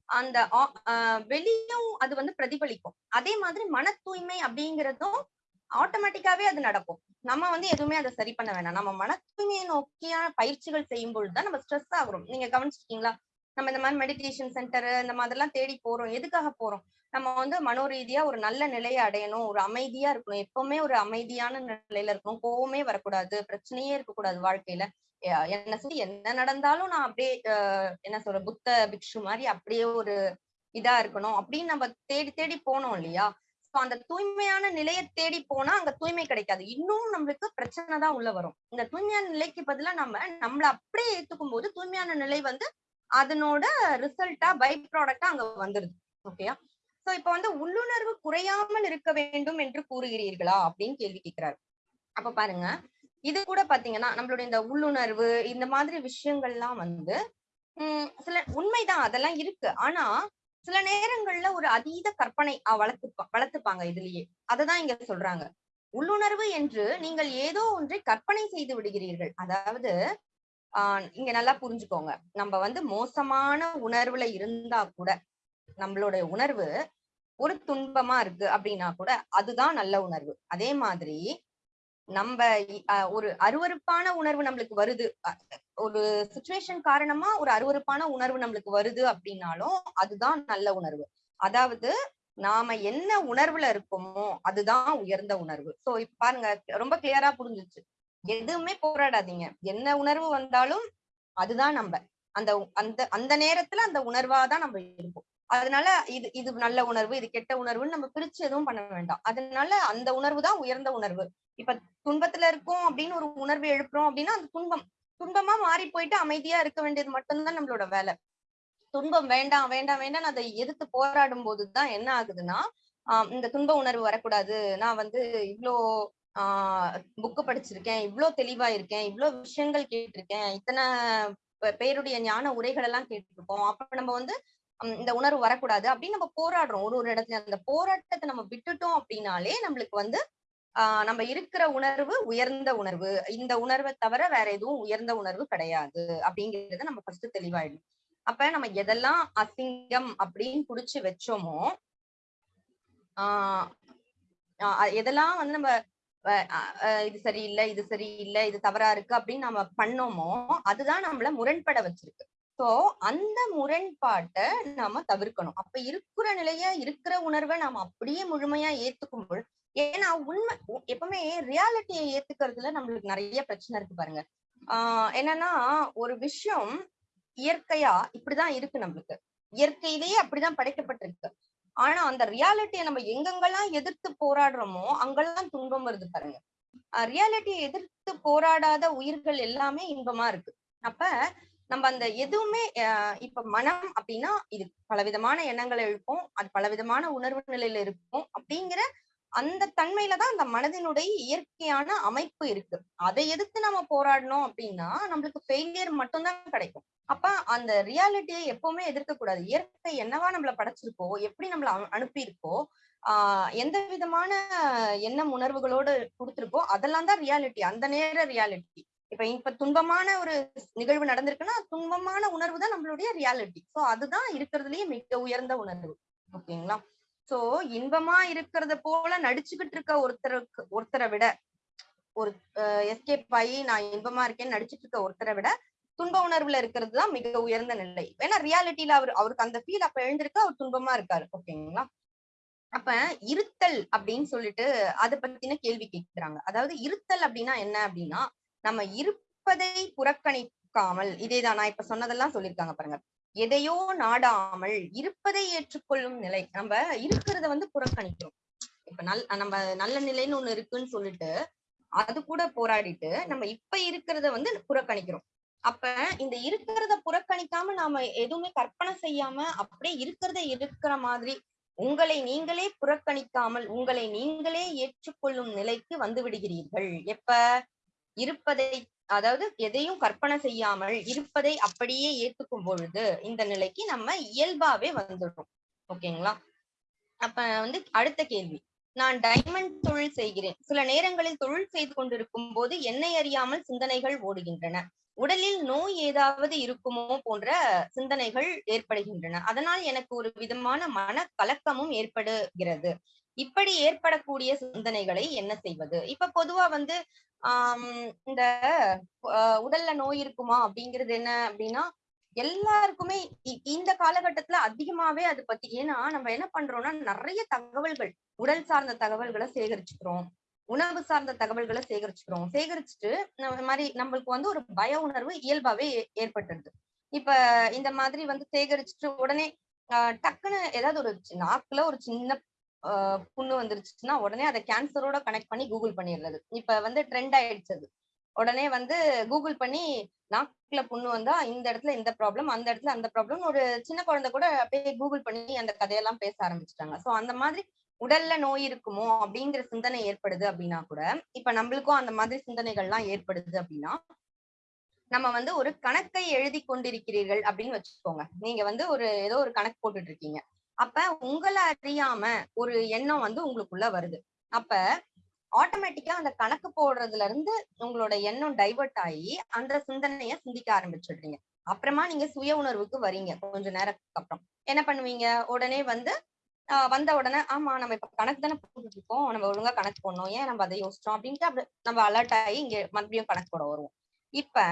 அந்த ஆஹ் வெளியும் அது வந்து பிரதிபலிக்கும். அதே மாதிரி மன தூய்மை அப்படிங்கிறதும் ஆட்டோமேட்டிக்காவே அது நடக்கும். நம்ம வந்து எதுவுமே அதை சரி பண்ண வேணாம். நம்ம மன தூய்மையை நோக்கியான பயிற்சிகள் செய்யும் பொழுதுதான் நம்ம ஸ்ட்ரெஸ் ஆகுறோம். நீங்க கவனிச்சிருக்கீங்களா? நம்ம இந்த மாதிரி மெடிடேஷன் சென்டர் இந்த மாதிரிலாம் தேடி போறோம். எதுக்காக போறோம்? நம்ம வந்து மனோரீதியா ஒரு நல்ல நிலையை அடையணும். ஒரு அமைதியா இருக்கணும். எப்பவுமே ஒரு அமைதியான நிலையில இருக்கணும். கோவமே வரக்கூடாது. பிரச்சனையே இருக்கக்கூடாது வாழ்க்கையில. என்ன சொல்லி என்ன நடந்தாலும் நான் அப்படியே என்ன சொல்ற புத்த பிக்ஷு மாதிரி அப்படியே ஒரு இதா இருக்கணும். அப்படின்னு நம்ம தேடி தேடி போனோம் இல்லையா? அந்த தூய்மையான நிலையை தேடி போனா அங்க தூய்மை கிடைக்காது. இன்னும் நம்மளுக்கு பிரச்சனை தான் உள்ள வரும். இந்த தூய்மையான நிலைக்கு பதிலா நம்ம நம்மள அப்படியே ஏத்துக்கும் போது தூய்மையான நிலை வந்து அதனோட ரிசல்ட்டா பை ப்ராடக்டா அங்க வந்துருது. ஓகேயா சோ இப்ப வந்து உள்ளுணர்வு குறையாமல் இருக்க வேண்டும் என்று கூறுகிறீர்களா? அப்படின்னு கேள்வி கேட்கிறாரு. அப்ப பாருங்க. இது கூட பாத்தீங்கன்னா நம்மளுடைய இந்த உள்ளுணர்வு இந்த மாதிரி விஷயங்கள்லாம் வந்து உம் சில உண்மைதான். அதெல்லாம் இருக்கு. ஆனா சில நேரங்கள்ல ஒரு அதீத கற்பனை அஹ் வளர்த்து வளர்த்துப்பாங்க இதுலயே. அததான் இங்க சொல்றாங்க. உள்ளுணர்வு என்று நீங்கள் ஏதோ ஒன்றை கற்பனை செய்து விடுகிறீர்கள். அதாவது ஆஹ் இங்க நல்லா புரிஞ்சுக்கோங்க. நம்ம வந்து மோசமான உணர்வுல இருந்தா கூட நம்மளுடைய உணர்வு ஒரு துன்பமா இருக்கு அப்படின்னா கூட அதுதான் நல்ல உணர்வு. அதே மாதிரி நம்ம அஹ் ஒரு அருவருப்பான உணர்வு நம்மளுக்கு வருது. ஒரு சுச்சுவேஷன் காரணமா ஒரு அருவருப்பான உணர்வு நம்மளுக்கு வருது அப்படின்னாலும் அதுதான் நல்ல உணர்வு. அதாவது நாம என்ன உணர்வுல இருக்கோமோ அதுதான் உயர்ந்த உணர்வு. சோ இப்ப பாருங்க ரொம்ப கிளியரா புரிஞ்சுச்சு எதுவுமே போராடாதீங்க. என்ன உணர்வு வந்தாலும் அதுதான் நம்ம. அந்த அந்த அந்த நேரத்துல அந்த உணர்வாதான் நம்ம இருப்போம். அதனால இது இது நல்ல உணர்வு இது கெட்ட உணர்வுன்னு நம்ம பிரிச்சு எதுவும் பண்ண வேண்டாம். அதனால அந்த உணர்வு தான் உயர்ந்த உணர்வு. இப்ப துன்பத்துல இருக்கோம் அப்படின்னு ஒரு உணர்வு எழுப்புறோம் அப்படின்னா அந்த துன்பம். துன்பமா மாறி போயிட்டு அமைதியா இருக்க வேண்டியது மட்டும்தான் நம்மளோட வேலை. துன்பம் வேண்டாம் வேண்டாம் வேண்டாம் அதை எதிர்த்து போராடும் போதுதான் என்ன ஆகுதுன்னா ஆஹ் இந்த துன்ப உணர்வு வரக்கூடாது. நான் வந்து இவ்வளோ ஆஹ் புக்கு படிச்சிருக்கேன் இவ்வளோ தெளிவா இருக்கேன் இவ்வளோ விஷயங்கள் கேட்டிருக்கேன் இத்தனை பேருடைய ஞான உரைகள் எல்லாம் கேட்டிருக்கோம். அப்ப நம்ம வந்து இந்த உணர்வு வரக்கூடாது அப்படின்னு நம்ம போராடுறோம். ஒரு ஒரு இடத்துல அந்த போராட்டத்தை நம்ம விட்டுட்டோம் அப்படின்னாலே நம்மளுக்கு வந்து ஆஹ் நம்ம இருக்கிற உணர்வு உயர்ந்த உணர்வு. இந்த உணர்வை தவிர வேற எதுவும் உயர்ந்த உணர்வு கிடையாது அப்படிங்கறத நம்ம ஃபர்ஸ்ட் தெளிவாயிடும் அப்ப நம்ம எதெல்லாம் அசிங்கம் அப்படின்னு புடிச்சு வச்சோமோ ஆஹ் எதெல்லாம் வந்து நம்ம இது சரியில்லை இது சரியில்லை இது தவறா இருக்கு அப்படின்னு நம்ம பண்ணோமோ அதுதான் நம்மள முரண்பட வச்சிருக்கு. சோ அந்த முரண்பாட்டை நாம தவிர்க்கணும். அப்ப இருக்கிற நிலைய இருக்கிற உணர்வை நாம அப்படியே முழுமையா ஏத்துக்கும் பொழுது ஏன்னா உண்மை எப்பவுமே ரியாலிட்டியை ஏத்துக்கிறதுல நம்மளுக்கு நிறைய பிரச்சனை இருக்கு பாருங்க. ஆஹ் என்னன்னா ஒரு விஷயம் இயற்கையா இப்படிதான் இருக்கு நம்மளுக்கு. இயற்கையிலேயே அப்படிதான் படைக்கப்பட்டிருக்கு. ஆனா அந்த ரியாலிட்டியை நம்ம எங்கெங்கெல்லாம் எதிர்த்து போராடுறோமோ அங்கெல்லாம் துன்பம் வருது பாருங்க. ரியாலிட்டியை எதிர்த்து போராடாத உயிர்கள் எல்லாமே இன்பமா இருக்கு. அப்ப நம்ம அந்த எதுவுமே இப்ப மனம் அப்படின்னா இது பலவிதமான எண்ணங்களை எழுப்போம் அது பலவிதமான உணர்வு நிலையில இருக்கும் அப்படிங்கிற அந்த தன்மையில தான் அந்த மனதினுடைய இயற்கையான அமைப்பு இருக்கு. அதை எதிர்த்து நம்ம போராடணும் அப்படின்னா நம்மளுக்கு ஃபெயிலியர் மட்டும்தான் கிடைக்கும். அப்ப அந்த ரியாலிட்டியை எப்பவுமே எதிர்க்க கூடாது இயற்கை என்னவா நம்மள படைச்சிருக்கோ எப்படி நம்மள அனுப்பியிருக்கோ ஆஹ் எந்த விதமான எண்ணம் உணர்வுகளோடு கொடுத்துருக்கோ அதெல்லாம் தான் ரியாலிட்டி அந்த நேர ரியாலிட்டி இப்ப இப்ப துன்பமான ஒரு நிகழ்வு நடந்திருக்குன்னா துன்பமான உணர்வு தான் நம்மளுடைய ரியாலிட்டி சோ அதுதான் இருக்கிறதுலயே மிக உயர்ந்த உணர்வு. ஓகேங்களா? சோ இன்பமா இருக்கிறத போல நடிச்சுக்கிட்டு இருக்க ஒருத்தருக்கு ஒருத்தரை விட ஒரு எஸ்கேப் ஆகி நான் இன்பமா இருக்கேன்னு நடிச்சிட்டு இருக்க ஒருத்தரை விட துன்ப உணர்வுல இருக்கிறது தான் மிக உயர்ந்த நிலை. ஏன்னா ரியாலிட்டியில அவர் அவருக்கு அந்த ஃபீல் அப்ப எழுந்திருக்கு அவர் துன்பமா இருக்காரு. ஓகேங்களா? அப்ப இருத்தல் அப்படின்னு சொல்லிட்டு அதை பத்தின கேள்வி கேட்கிறாங்க அதாவது இருத்தல் அப்படின்னா என்ன அப்படின்னா நம்ம இருப்பதை புறக்கணிக்காமல் இதேதான் நான் இப்ப சொன்னதெல்லாம் சொல்லியிருக்காங்க பாருங்க. எதையோ நாடாமல் இருப்பதை ஏற்றுக்கொள்ளும் நிலை நம்ம இருக்கிறத வந்து புறக்கணிக்கிறோம். இப்ப நல் நம்ம நல்ல நிலைன்னு ஒண்ணு இருக்குன்னு சொல்லிட்டு அது கூட போராடிட்டு நம்ம இப்ப இருக்கிறத வந்து புறக்கணிக்கிறோம். அப்ப இந்த இருக்கிறத புறக்கணிக்காம நாம எதுவுமே கற்பனை செய்யாம அப்படியே இருக்கிறத இருக்கிற மாதிரி உங்களை நீங்களே புறக்கணிக்காமல் உங்களை நீங்களே ஏற்றுக்கொள்ளும் நிலைக்கு வந்து விடுகிறீர்கள். எப்ப? இருப்பதை அதாவது எதையும் கற்பனை செய்யாமல் இருப்பதை அப்படியே ஏத்துக்கும் பொழுது இந்த நிலைக்கு நம்ம இயல்பாவே வந்துடும் ஓகேங்களா? அப்ப வந்து அடுத்த கேள்வி. நான் டைமண்ட் தொழில் செய்கிறேன். சில நேரங்களில் தொழில் செய்து கொண்டிருக்கும் போது என்னை அறியாமல் சிந்தனைகள் ஓடுகின்றன. உடலில் நோய் ஏதாவது இருக்குமோ போன்ற சிந்தனைகள் ஏற்படுகின்றன. அதனால் எனக்கு ஒரு விதமான மன கலக்கமும் ஏற்படுகிறது. இப்படி ஏற்படக்கூடிய சிந்தனைகளை என்ன செய்வது? இப்ப பொதுவா வந்து ஆஹ் இந்த உடல்ல நோய் இருக்குமா அப்படிங்கிறது என்ன அப்படின்னா எல்லாருக்குமே இந்த காலகட்டத்துல அதிகமாவே அது பத்தி ஏன்னா நம்ம என்ன பண்றோம்னா நிறைய தகவல்கள் உடல் சார்ந்த தகவல்களை சேகரிச்சுக்கிறோம். உணவு சார்ந்த தகவல்களை சேகரிச்சுக்கிறோம். சேகரிச்சுட்டு நம்ம மாதிரி நம்மளுக்கு வந்து ஒரு பய உணர்வு இயல்பாவே ஏற்பட்டுருது இப்ப இந்த மாதிரி வந்து சேகரிச்சுட்டு உடனே ஆஹ் டக்குன்னு ஏதாவது ஒரு நாக்குல ஒரு சின்ன புண்ணு வந்துருச்சுன்னா உடனே அதை கேன்சரோட கனெக்ட் பண்ணி கூகுள் பண்ணிடுறது. இப்ப வந்து ட்ரெண்ட் ஆயிடுச்சு அது உடனே வந்து கூகுள் பண்ணி நாக்குல புண்ணு வந்தா இந்த இடத்துல இந்த ப்ராப்ளம் அந்த இடத்துல அந்த ப்ராப்ளம் ஒரு சின்ன குழந்தை கூட அப்படியே கூகுள் பண்ணி அந்த கதையெல்லாம் பேச ஆரம்பிச்சிட்டாங்க. சோ அந்த மாதிரி உடல்ல நோய் இருக்குமோ அப்படிங்கிற சிந்தனை ஏற்படுது அப்படின்னா கூட இப்ப நம்மளுக்கும் அந்த மாதிரி சிந்தனைகள்லாம் ஏற்படுது அப்படின்னா நம்ம வந்து ஒரு கணக்கை எழுதி கொண்டிருக்கிறீர்கள் அப்படின்னு வச்சுக்கோங்க. நீங்க வந்து ஒரு ஏதோ ஒரு கணக்கு போட்டுட்டு இருக்கீங்க. அப்ப உங்களை அறியாம ஒரு எண்ணம் வந்து உங்களுக்குள்ள வருது. அப்ப ஆட்டோமேட்டிக்கா அந்த கணக்கு போடுறதுல இருந்து உங்களோட எண்ணம் டைவர்ட் ஆகி அந்த சிந்தனைய சிந்திக்க ஆரம்பிச்சிடுறீங்க. அப்புறமா நீங்க சுய உணர்வுக்கு வரீங்க கொஞ்ச நேரத்துக்கு அப்புறம். என்ன பண்ணுவீங்க? உடனே வந்து வந்த உடனே ஆமா நம்ம இப்ப கணக்கு தானே போட்டுட்டு இருக்கோம். நம்ம ஒழுங்கா கணக்கு போடணும். ஏன் நம்ம அதை யோசிச்சோம் அப்படின்ட்டு அப்படி நம்ம அலர்ட் ஆகி இங்க மறுபடியும் கணக்கு போட வருவோம். இப்ப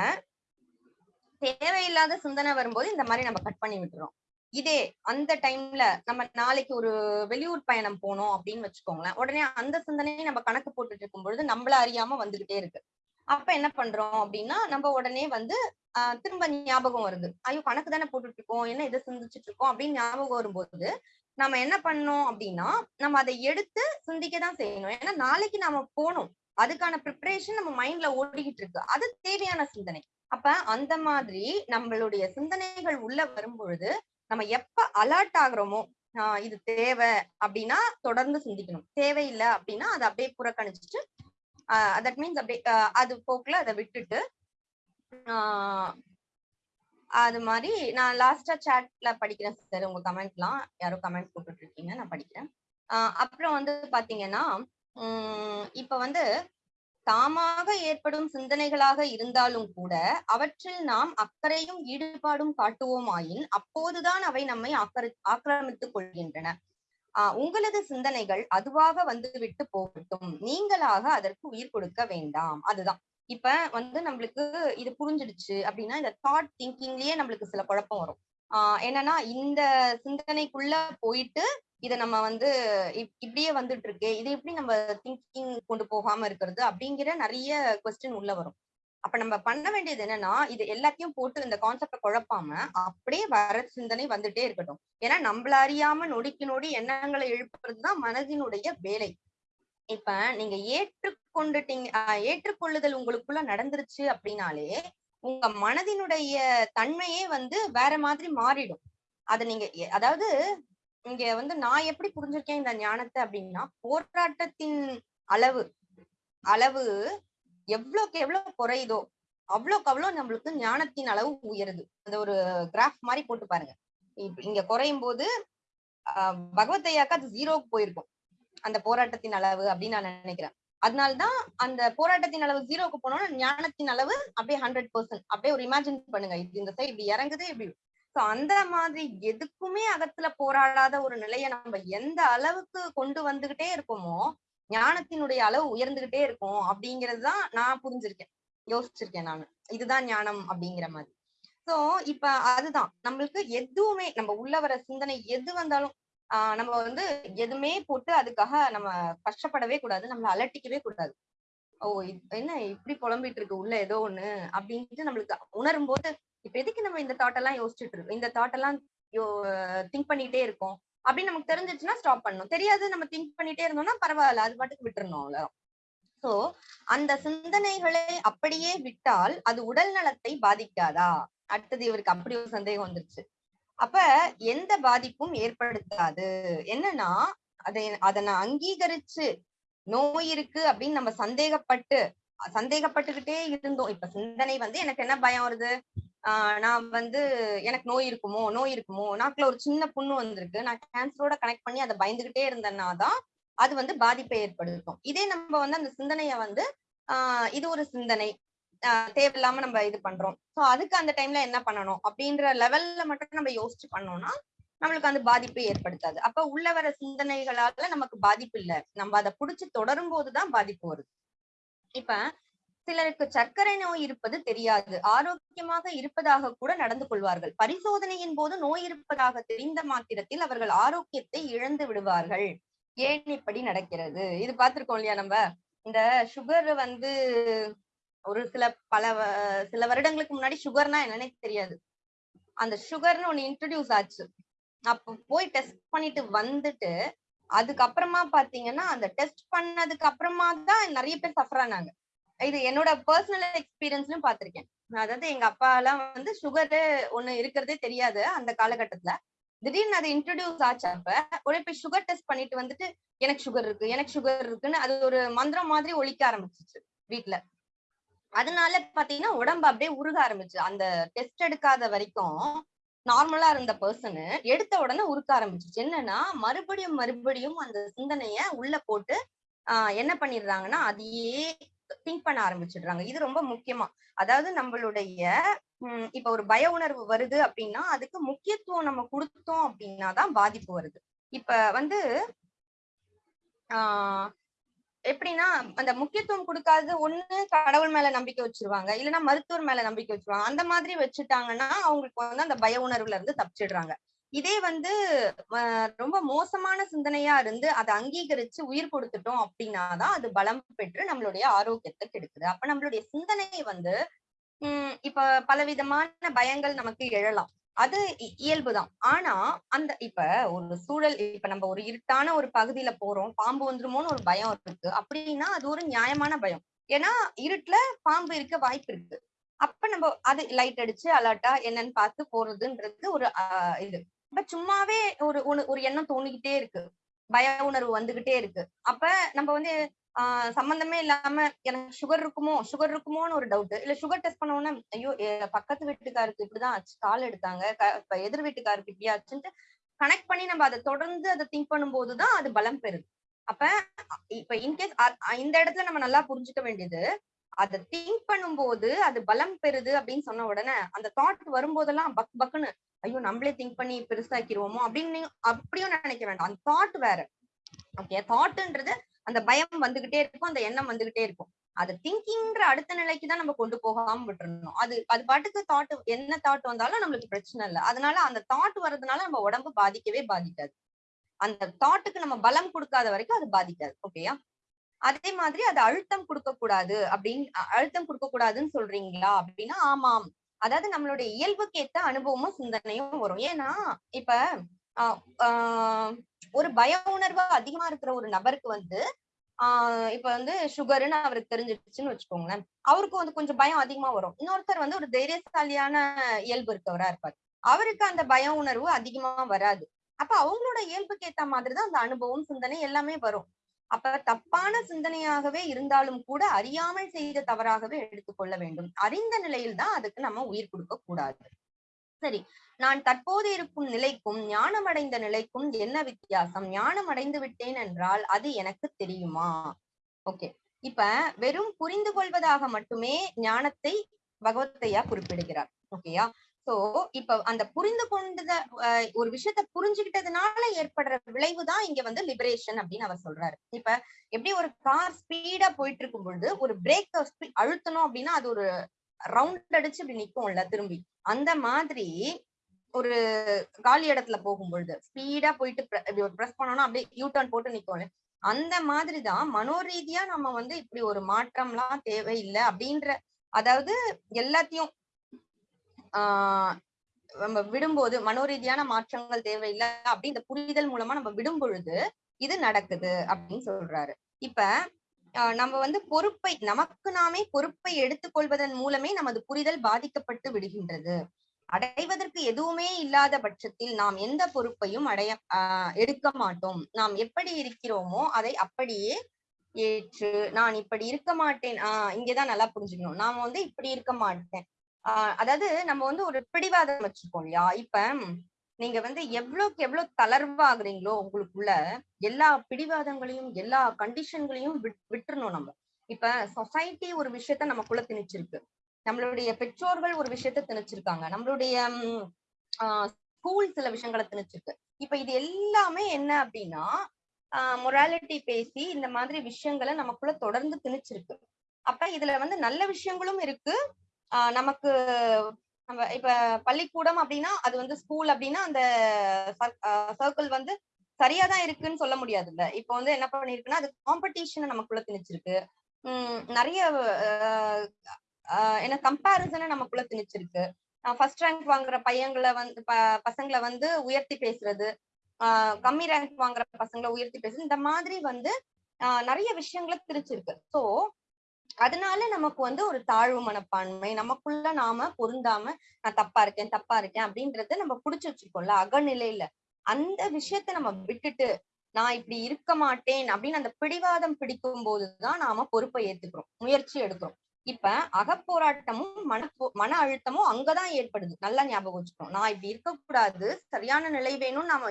தேவையில்லாத சிந்தனை வரும்போது இந்த மாதிரி நம்ம கட் பண்ணி விட்டுறோம். இதே அந்த டைம்ல நம்ம நாளைக்கு ஒரு வெளியூர் பயணம் போனோம் அப்படின்னு வச்சுக்கோங்களேன். உடனே அந்த சிந்தனையை நம்ம கணக்கு போட்டுட்டு இருக்கும் பொழுது நம்மள அறியாம வந்துகிட்டே இருக்கு. அப்ப என்ன பண்றோம் அப்படின்னா நம்ம உடனே வந்து ஆஹ் திரும்ப ஞாபகம் வருது. ஐயோ கணக்கு தானே போட்டுட்டு இருக்கோம். என்ன இதை சிந்திச்சுட்டு இருக்கோம் அப்படின்னு ஞாபகம் வரும்போது நம்ம என்ன பண்ணோம் அப்படின்னா நம்ம அதை எடுத்து சிந்திக்க தான் செய்யணும். ஏன்னா நாளைக்கு நாம போகணும் அதுக்கான ப்ரிப்பரேஷன் நம்ம மைண்ட்ல ஓடிக்கிட்டு இருக்கு. அது தேவையான சிந்தனை. அப்ப அந்த மாதிரி நம்மளுடைய சிந்தனைகள் உள்ள வரும்பொழுது நம்ம எப்ப அலர்ட் ஆகுறோமோ ஆஹ் இது தேவை அப்படின்னா தொடர்ந்து சிந்திக்கணும். தேவையில்லை அப்படின்னா அதை அப்படியே புறக்கணிச்சுட்டு தட் மீன்ஸ் அப்படியே அது போக்குல அதை விட்டுட்டு ஆஹ் அது மாதிரி நான் லாஸ்டா சாட்ல படிக்கிறேன் சார் உங்க கமெண்ட்லாம் யாரோ கமெண்ட் போட்டுட்டு இருக்கீங்க நான் படிக்கிறேன். ஆஹ் அப்புறம் வந்து பாத்தீங்கன்னா உம் இப்ப வந்து தாமாக ஏற்படும் சிந்தனைகளாக இருந்தாலும் கூட அவற்றில் நாம் அக்கறையும் ஈடுபாடும் காட்டுவோமாயின் அப்போதுதான் அவை நம்மை ஆக்கிர ஆக்கிரமித்துக் கொள்கின்றன. ஆஹ் உங்களது சிந்தனைகள் அதுவாக வந்து விட்டு போகட்டும். நீங்களாக அதற்கு உயிர் கொடுக்க வேண்டாம். அதுதான். இப்ப வந்து நம்மளுக்கு இது புரிஞ்சிடுச்சு அப்படின்னா இந்த தாட் திங்கிங்லயே நம்மளுக்கு சில குழப்பம் வரும். ஆஹ் என்னன்னா இந்த சிந்தனைக்குள்ள போயிட்டு இதை நம்ம வந்து இப்- இப்படியே வந்துட்டு இருக்கு இது எப்படி நம்ம திங்கிங் கொண்டு போகாம இருக்கிறது அப்படிங்கிற நிறைய கொஸ்டின் உள்ள வரும். அப்ப நம்ம பண்ண வேண்டியது என்னன்னா இது எல்லாத்தையும் போட்டு இந்த கான்செப்ட குழப்பாம அப்படியே வர சிந்தனை வந்துட்டே இருக்கட்டும். ஏன்னா நம்மள அறியாம நொடிக்கு நொடி எண்ணங்களை எழுப்புறதுதான் மனதினுடைய வேலை. இப்ப நீங்க ஏற்றுக்கொண்டுட்டீங்க ஏற்றுக்கொள்ளுதல் உங்களுக்குள்ள நடந்துருச்சு அப்படின்னாலே உங்க மனதினுடைய தன்மையே வந்து வேற மாதிரி மாறிடும். அதை நீங்க எ- அதாவது இங்க வந்து நான் எப்படி புரிஞ்சிருக்கேன் இந்த ஞானத்தை அப்படின்னா போராட்டத்தின் அளவு அளவு எவ்வளவுக்கு எவ்வளவு குறையுதோ அவ்வளோக்கு அவ்வளவு நம்மளுக்கு ஞானத்தின் அளவு உயருது. அந்த ஒரு கிராஃப் மாதிரி போட்டு பாருங்க. இங்க குறையும் போது ஆஹ் அது ஜீரோக்கு போயிருக்கும். அந்த போராட்டத்தின் அளவு அப்படின்னு நான் நினைக்கிறேன். அதனாலதான் அந்த போராட்டத்தின் அளவு ஜீரோக்கு போனோம்னா ஞானத்தின் அளவு அப்படியே ஹண்ட்ரட் பர்சன்ட் அப்படியே ஒரு இமேஜின் பண்ணுங்க. இது இந்த சைடு இப்படி இறங்குது இப்படி சோ அந்த மாதிரி எதுக்குமே அகத்துல போராடாத ஒரு நிலையை நம்ம எந்த அளவுக்கு கொண்டு வந்துகிட்டே இருக்கோமோ ஞானத்தினுடைய அளவு உயர்ந்துகிட்டே இருக்கும் அப்படிங்கறதுதான் நான் புரிஞ்சிருக்கேன் யோசிச்சிருக்கேன் நானு. இதுதான் ஞானம் அப்படிங்கிற மாதிரி. சோ இப்ப அதுதான். நம்மளுக்கு எதுவுமே நம்ம உள்ள வர சிந்தனை எது வந்தாலும் ஆஹ் நம்ம வந்து எதுவுமே போட்டு அதுக்காக நம்ம கஷ்டப்படவே கூடாது நம்மள அலட்டிக்கவே கூடாது. ஓ என்ன இப்படி புலம்பிட்டு இருக்கு உள்ள ஏதோ ஒண்ணு அப்படின்ட்டு நம்மளுக்கு உணரும் போது இப்ப எதுக்கு நம்ம இந்த தாட் எல்லாம் யோசிச்சுட்டு இருக்கோம்? இந்த தாட் எல்லாம் திங்க் பண்ணிட்டே இருக்கோம். அப்படின்னு நமக்கு தெரிஞ்சிச்சுன்னா ஸ்டாப் பண்ணணும். தெரியாது நம்ம திங்க் பண்ணிட்டே இருந்தோம்னா பரவாயில்ல அது பாட்டுக்கு விட்டுறணும் சோ அந்த சிந்தனைகளை அப்படியே விட்டால் அது உடல் நலத்தை பாதிக்காதா? அடுத்தது இவருக்கு அப்படி ஒரு சந்தேகம் வந்துருச்சு. அப்ப எந்த பாதிப்பும் ஏற்படுத்தாது. என்னன்னா அதை அதை நான் அங்கீகரிச்சு நோய் இருக்கு அப்படின்னு நம்ம சந்தேகப்பட்டு சந்தேகப்பட்டுக்கிட்டே இருந்தோம். இப்ப சிந்தனை வந்து எனக்கு என்ன பயம் வருது? நான் வந்து எனக்கு நோய் இருக்குமோ நோய் இருக்குமோ நாக்குல ஒரு சின்ன புண்ணு வந்திருக்கு. நான் கேன்சரோட கனெக்ட் பண்ணி அதை பயந்துகிட்டே இருந்தேன்னா தான் அது வந்து பாதிப்பை ஏற்படுத்தும். இதே நம்ம வந்து அந்த சிந்தனைய வந்து ஆஹ் இது ஒரு சிந்தனை. ஆஹ் தேவையில்லாம நம்ம இது பண்றோம். சோ அதுக்கு அந்த டைம்ல என்ன பண்ணணும்? அப்படின்ற லெவல்ல மட்டும் நம்ம யோசிச்சு பண்ணோம்னா நம்மளுக்கு அந்த பாதிப்பை ஏற்படுத்தாது. அப்ப உள்ள வர சிந்தனைகளால நமக்கு பாதிப்பு இல்லை. நம்ம அதை புடிச்சு தொடரும் போதுதான் பாதிப்பு வருது. இப்ப சிலருக்கு சர்க்கரை நோய் இருப்பது தெரியாது. ஆரோக்கியமாக இருப்பதாக கூட நடந்து கொள்வார்கள். பரிசோதனையின் போது நோய் இருப்பதாக தெரிந்த மாத்திரத்தில் அவர்கள் ஆரோக்கியத்தை இழந்து விடுவார்கள். ஏன் இப்படி நடக்கிறது? இது பார்த்திருக்கோம் இல்லையா நம்ம? இந்த சுகர் வந்து ஒரு சில பல சில வருடங்களுக்கு முன்னாடி சுகர்னா என்னன்னே தெரியாது. அந்த சுகர்னு ஒண்ணு இன்ட்ரடியூஸ் ஆச்சு. அப்ப போய் டெஸ்ட் பண்ணிட்டு வந்துட்டு அதுக்கப்புறமா பாத்தீங்கன்னா அந்த டெஸ்ட் பண்ணதுக்கு அப்புறமா தான் நிறைய பேர் சஃபர் ஆனாங்க. இது என்னோட பர்சனல் எக்ஸ்பீரியன்ஸ்லயும் பாத்திருக்கேன் அதாவது எங்க அப்பா எல்லாம் வந்து சுகரு ஒண்ணு இருக்கிறதே தெரியாது அந்த காலகட்டத்துல. திடீர்னு அது இன்ட்ரடியூஸ் ஆச்சு அப்ப போய் சுகர் டெஸ்ட் பண்ணிட்டு வந்துட்டு எனக்கு சுகர் இருக்கு எனக்கு சுகர் இருக்குன்னு அது ஒரு மந்திரம் மாதிரி ஒழிக்க ஆரம்பிச்சிச்சு வீட்ல. அதனால பாத்தீங்கன்னா உடம்பு அப்படியே உருக ஆரம்பிச்சு. அந்த டெஸ்ட் எடுக்காத வரைக்கும் நார்மலா இருந்த பர்சனு எடுத்த உடனே உருக்க ஆரம்பிச்சிச்சு. என்னன்னா மறுபடியும் மறுபடியும் அந்த சிந்தனைய உள்ள போட்டு ஆஹ் என்ன பண்ணிடுறாங்கன்னா அதையே திங்க் பண்ண ஆரம்பிச்சிடுறாங்க. இது ரொம்ப முக்கியமா. அதாவது நம்மளுடைய உம் இப்ப ஒரு பய உணர்வு வருது அப்படின்னா அதுக்கு முக்கியத்துவம் நம்ம கொடுத்தோம் அப்படின்னா தான் பாதிப்பு வருது. இப்ப வந்து ஆஹ் எப்படின்னா அந்த முக்கியத்துவம் கொடுக்காது ஒண்ணு கடவுள் மேல நம்பிக்கை வச்சிருவாங்க. இல்லைன்னா மருத்துவர் மேல நம்பிக்கை வச்சிருவாங்க. அந்த மாதிரி வச்சுட்டாங்கன்னா அவங்களுக்கு வந்து அந்த பய உணர்வுல இருந்து தப்பிச்சிடுறாங்க. இதே வந்து ரொம்ப மோசமான சிந்தனையா இருந்து அதை அங்கீகரிச்சு உயிர் கொடுத்துட்டோம் அப்படின்னாதான் அது பலம் பெற்று நம்மளுடைய ஆரோக்கியத்தை கெடுக்குது. அப்ப நம்மளுடைய சிந்தனை வந்து உம் இப்ப பலவிதமான பயங்கள் நமக்கு எழலாம். அது இ- இயல்புதான் ஆனா அந்த இப்ப ஒரு சூழல் இப்ப நம்ம ஒரு இருட்டான ஒரு பகுதியில போறோம் பாம்பு வந்துருமோன்னு ஒரு பயம் இருக்கு. அப்படின்னா அது ஒரு நியாயமான பயம். ஏன்னா இருட்டுல பாம்பு இருக்க வாய்ப்பு இருக்கு. அப்ப நம்ம அது லைட் அடிச்சு அலர்ட்டா என்னன்னு பார்த்து போறதுன்றது ஒரு இது. அப்ப சும்மாவே ஒரு ஒரு எண்ணம் தோணிக்கிட்டே இருக்கு. பய உணர்வு வந்துகிட்டே இருக்கு. அப்ப நம்ம வந்து ஆஹ் சம்பந்தமே இல்லாம எனக்கு சுகர் இருக்குமோ சுகர் இருக்குமோன்னு ஒரு டவுட் இல்ல சுகர் டெஸ்ட் பண்ண உடனே ஐயோ பக்கத்து வீட்டுக்காருக்கு இப்படிதான் ஆச்சு கால் எடுத்தாங்க இப்ப எதிர் வீட்டுக்காருக்கு இப்படி ஆச்சுன்ட்டு கனெக்ட் பண்ணி நம்ம அதை தொடர்ந்து அதை திங்க் பண்ணும்போதுதான் அது பலம் பெறுது. அப்ப இப்ப இன்கேஸ் இந்த இடத்துல நம்ம நல்லா புரிஞ்சுக்க வேண்டியது அதை திங்க் பண்ணும்போது அது பலம் பெறுது அப்படின்னு சொன்ன உடனே அந்த தாட் வரும்போதெல்லாம் பக் பக்குன்னு ஐயோ நம்மளே திங்க் பண்ணி பெருசாக்கிடுவோமோ அப்படின்னு நீங்க அப்படியும் நினைக்க வேண்டாம். அந்த தாட் வேற. ஓகே தாட்ன்றது அந்த பயம் வந்துகிட்டே இருக்கும் அந்த எண்ணம் வந்துகிட்டே இருக்கும். அது திங்கிங்ன்ற அடுத்த நிலைக்கு தான் நம்ம கொண்டு போகாம விட்டுறணும். அது அது பாட்டுக்கு தாட் என்ன தாட் வந்தாலும் நம்மளுக்கு பிரச்சனை இல்லை. அதனால அந்த தாட் வர்றதுனால நம்ம உடம்பு பாதிக்கவே பாதிக்காது. அந்த தாட்டுக்கு நம்ம பலம் கொடுக்காத வரைக்கும் அது பாதிக்காது. ஓகேயா அதே மாதிரி அது அழுத்தம் கொடுக்க கூடாது அப்படின்னு அழுத்தம் கொடுக்க கூடாதுன்னு சொல்றீங்களா அப்படின்னா ஆமாம். அதாவது நம்மளுடைய இயல்புக்கு ஏத்த அனுபவமும் சிந்தனையும் வரும். ஏன்னா இப்ப ஆஹ் ஒரு பய உணர்வு அதிகமா இருக்கிற ஒரு நபருக்கு வந்து ஆஹ் இப்ப வந்து சுகர்னு அவருக்கு தெரிஞ்சிருச்சுன்னு வச்சுக்கோங்களேன். அவருக்கு வந்து கொஞ்சம் பயம் அதிகமா வரும். இன்னொருத்தர் வந்து ஒரு தைரியசாலியான இயல்பு இருக்கவரா இருப்பார். அவருக்கு அந்த பய உணர்வு அதிகமா வராது. அப்ப அவங்களோட இயல்புக்கு ஏத்த மாதிரிதான் அந்த அனுபவம் சிந்தனை எல்லாமே வரும். அப்ப தப்பான சிந்தனையாகவே இருந்தாலும் கூட அறியாமல் செய்த தவறாகவே எடுத்துக்கொள்ள வேண்டும். அறிந்த நிலையில் தான் அதுக்கு நம்ம உயிர் கொடுக்க கூடாது. சரி நான் தற்போது இருக்கும் நிலைக்கும் ஞானம் அடைந்த நிலைக்கும் என்ன வித்தியாசம்? ஞானம் அடைந்து விட்டேன் என்றால் அது எனக்கு தெரியுமா? ஓகே. இப்ப வெறும் புரிந்து கொள்வதாக மட்டுமே ஞானத்தை பகவத்தையா குறிப்பிடுகிறார். ஓகேயா? சோ இப்ப அந்த புரிந்து கொண்டத ஒரு விஷயத்த புரிஞ்சுக்கிட்டதுனால ஏற்படுற விளைவு தான் இங்க வந்து லிபரேஷன் அப்படின்னு அவர் சொல்றாரு. இப்ப எப்படி ஒரு கார் ஸ்பீடா போயிட்டு இருக்கும் பொழுது ஒரு பிரேக் அழுத்தணும் அப்படின்னா அது ஒரு ரவுண்ட் அடிச்சு இப்படி நிக்கும்ல திரும்பி. அந்த மாதிரி ஒரு காலி இடத்துல போகும் பொழுது ஸ்பீடா போயிட்டு ப்ரெஸ் பண்ணோம்னா அப்படியே யூ டர்ன் போட்டு நிக்கும்ல. அந்த மாதிரிதான் மனோரீதியா நம்ம வந்து இப்படி ஒரு மாற்றம்லாம் தேவையில்லை அப்படின்ற அதாவது எல்லாத்தையும் ஆஹ் நம்ம விடும்போது மனோரீதியான மாற்றங்கள் தேவையில்லை அப்படி இந்த புரிதல் மூலமா நம்ம விடும் பொழுது இது நடக்குது அப்படின்னு சொல்றாரு. இப்ப நம்ம வந்து பொறுப்பை நமக்கு நாமே பொறுப்பை எடுத்துக்கொள்வதன் மூலமே நமது புரிதல் பாதிக்கப்பட்டு விடுகின்றது. அடைவதற்கு எதுவுமே இல்லாத பட்சத்தில் நாம் எந்த பொறுப்பையும் அடைய ஆஹ் எடுக்க மாட்டோம். நாம் எப்படி இருக்கிறோமோ அதை அப்படியே ஏற்று நான் இப்படி இருக்க மாட்டேன் ஆஹ் இங்கதான் நல்லா புரிஞ்சுக்கணும். நாம வந்து இப்படி இருக்க மாட்டேன். ஆஹ் அதாவது நம்ம வந்து ஒரு பிடிவாதம் வச்சிருக்கோம் இல்லையா? இப்ப நீங்க வந்து எவ்வளவுக்கு எவ்வளவு தளர்வாகுறீங்களோ உங்களுக்குள்ள எல்லா பிடிவாதங்களையும் எல்லா கண்டிஷன்களையும் விட்டுறணும் நம்ம. இப்ப சொசைட்டி ஒரு விஷயத்த நமக்குள்ள திணிச்சிருக்கு. நம்மளுடைய பெற்றோர்கள் ஒரு விஷயத்த திணிச்சிருக்காங்க. நம்மளுடைய ஸ்கூல் சில விஷயங்களை திணிச்சிருக்கு. இப்ப இது எல்லாமே என்ன அப்படின்னா மொராலிட்டி பேசி இந்த மாதிரி விஷயங்களை நமக்குள்ள தொடர்ந்து திணிச்சிருக்கு. அப்ப இதுல வந்து நல்ல விஷயங்களும் இருக்கு நமக்கு நம்ம இப்ப பள்ளிக்கூடம் அப்படின்னா அது வந்து ஸ்கூல் அப்படின்னா அந்த சர்க்கிள் வந்து சரியா தான் இருக்குன்னு சொல்ல முடியாதுல்ல. இப்ப வந்து என்ன பண்ணிருக்குன்னா அது காம்படிஷனை நமக்குள்ள திணிச்சிருக்கு. உம் நிறைய என்ன கம்பேரிசனை நமக்குள்ள திணிச்சிருக்கு. ஃபர்ஸ்ட் ரேங்க் வாங்குற பையங்களை வந்து ப- பசங்களை வந்து உயர்த்தி பேசுறது ஆஹ் கம்மி ரேங்க் வாங்குற பசங்களை உயர்த்தி பேசுறது இந்த மாதிரி வந்து ஆஹ் நிறைய விஷயங்களை திரிச்சிருக்கு சோ அதனால நமக்கு வந்து ஒரு தாழ்வு மனப்பான்மை நமக்குள்ள நாம பொருந்தாம நான் தப்பா இருக்கேன் தப்பா இருக்கேன் அப்படின்றத நம்ம புடிச்சு வச்சிருக்கோம்ல அகநிலையில. அந்த விஷயத்த நம்ம விட்டுட்டு நான் இப்படி இருக்க மாட்டேன் அப்படின்னு அந்த பிடிவாதம் பிடிக்கும் போதுதான் நாம பொறுப்பை ஏத்துக்கிறோம் முயற்சி எடுக்கிறோம். இப்ப அகப்போராட்டமும் மன மன அழுத்தமும் அங்கதான் ஏற்படுது. நல்லா ஞாபகம் வச்சுக்கணும். நான் இப்படி இருக்கக்கூடாது. சரியான நிலை வேணும்னு நாம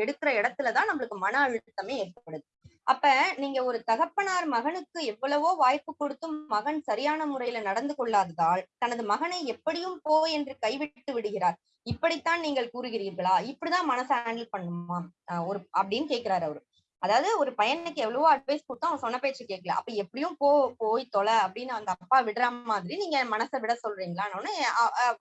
எடுக்கிற இடத்துலதான் நம்மளுக்கு மன அழுத்தமே ஏற்படுது. அப்ப நீங்க ஒரு தகப்பனார் மகனுக்கு எவ்வளவோ வாய்ப்பு கொடுத்தும் மகன் சரியான முறையில நடந்து கொள்ளாததால் தனது மகனை எப்படியும் போ என்று கைவிட்டு விடுகிறார். இப்படித்தான் நீங்கள் கூறுகிறீர்களா? இப்படிதான் மனசை ஹேண்டில் பண்ணுமா? ஒரு அப்படின்னு கேக்குறாரு அவரு. அதாவது ஒரு பையனுக்கு எவ்வளவோ அட்வைஸ் கொடுத்தா அவன் சொன்ன பேச்சு கேட்கல. அப்ப எப்படியும் போ போய் தொலை அப்படின்னு அந்த அப்பா விடுற மாதிரி நீங்க மனசை விட சொல்றீங்களான்னு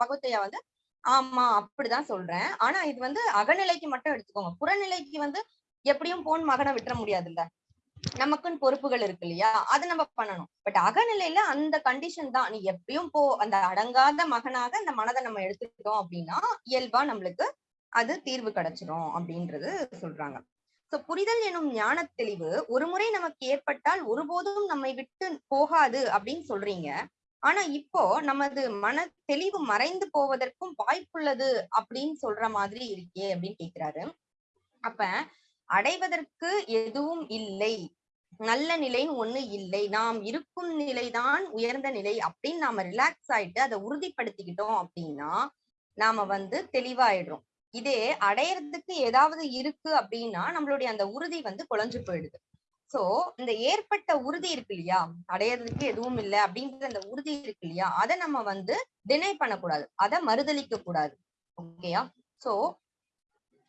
பகுத்தையா வந்து ஆமா அப்படிதான் சொல்றேன். ஆனா இது வந்து அகநிலைக்கு மட்டும் எடுத்துக்கோங்க. புறநிலைக்கு வந்து எப்படியும் போன் மகனை விட்டுற முடியாதுல்ல. நமக்குன்னு பொறுப்புகள் இருக்கு இல்லையா? அது நம்ம பண்ணணும். பட் அகநிலையில அந்த கண்டிஷன் தான். நீ எப்பயும் போ அந்த அடங்காத மகனாக அந்த மனதை நம்ம எடுத்துக்கிட்டோம் அப்படின்னா இயல்பா நம்மளுக்கு அது தீர்வு கிடைச்சிரும் அப்படின்றது சொல்றாங்க. சோ புரிதல் எனும் ஞான தெளிவு ஒரு முறை நமக்கு ஏற்பட்டால் ஒருபோதும் நம்மை விட்டு போகாது அப்படின்னு சொல்றீங்க. ஆனா இப்போ நமது மன தெளிவு மறைந்து போவதற்கும் வாய்ப்புள்ளது அப்படின்னு சொல்ற மாதிரி இருக்கே அப்படின்னு கேக்குறாரு. அப்ப அடைவதற்கு எதுவும் இல்லை. நல்ல நிலைன்னு ஒண்ணு இல்லை. நாம் இருக்கும் நிலைதான் உயர்ந்த நிலை அப்படின்னு நாம ரிலாக்ஸ் ஆயிட்டு அதை உறுதிப்படுத்திக்கிட்டோம் அப்படின்னா நாம வந்து தெளிவாயிடுறோம். இதே அடையறதுக்கு ஏதாவது இருக்கு அப்படின்னா நம்மளுடைய அந்த உறுதி வந்து குலைஞ்சு போயிடுது. சோ இந்த ஏற்பட்ட உறுதி இருக்கு இல்லையா? அடையறதுக்கு எதுவும் இல்லை அப்படிங்கிற அந்த உறுதி இருக்கு இல்லையா? அதை நம்ம வந்து டினை பண்ணக்கூடாது. அதை மறுதளிக்க கூடாது. ஓகேயா சோ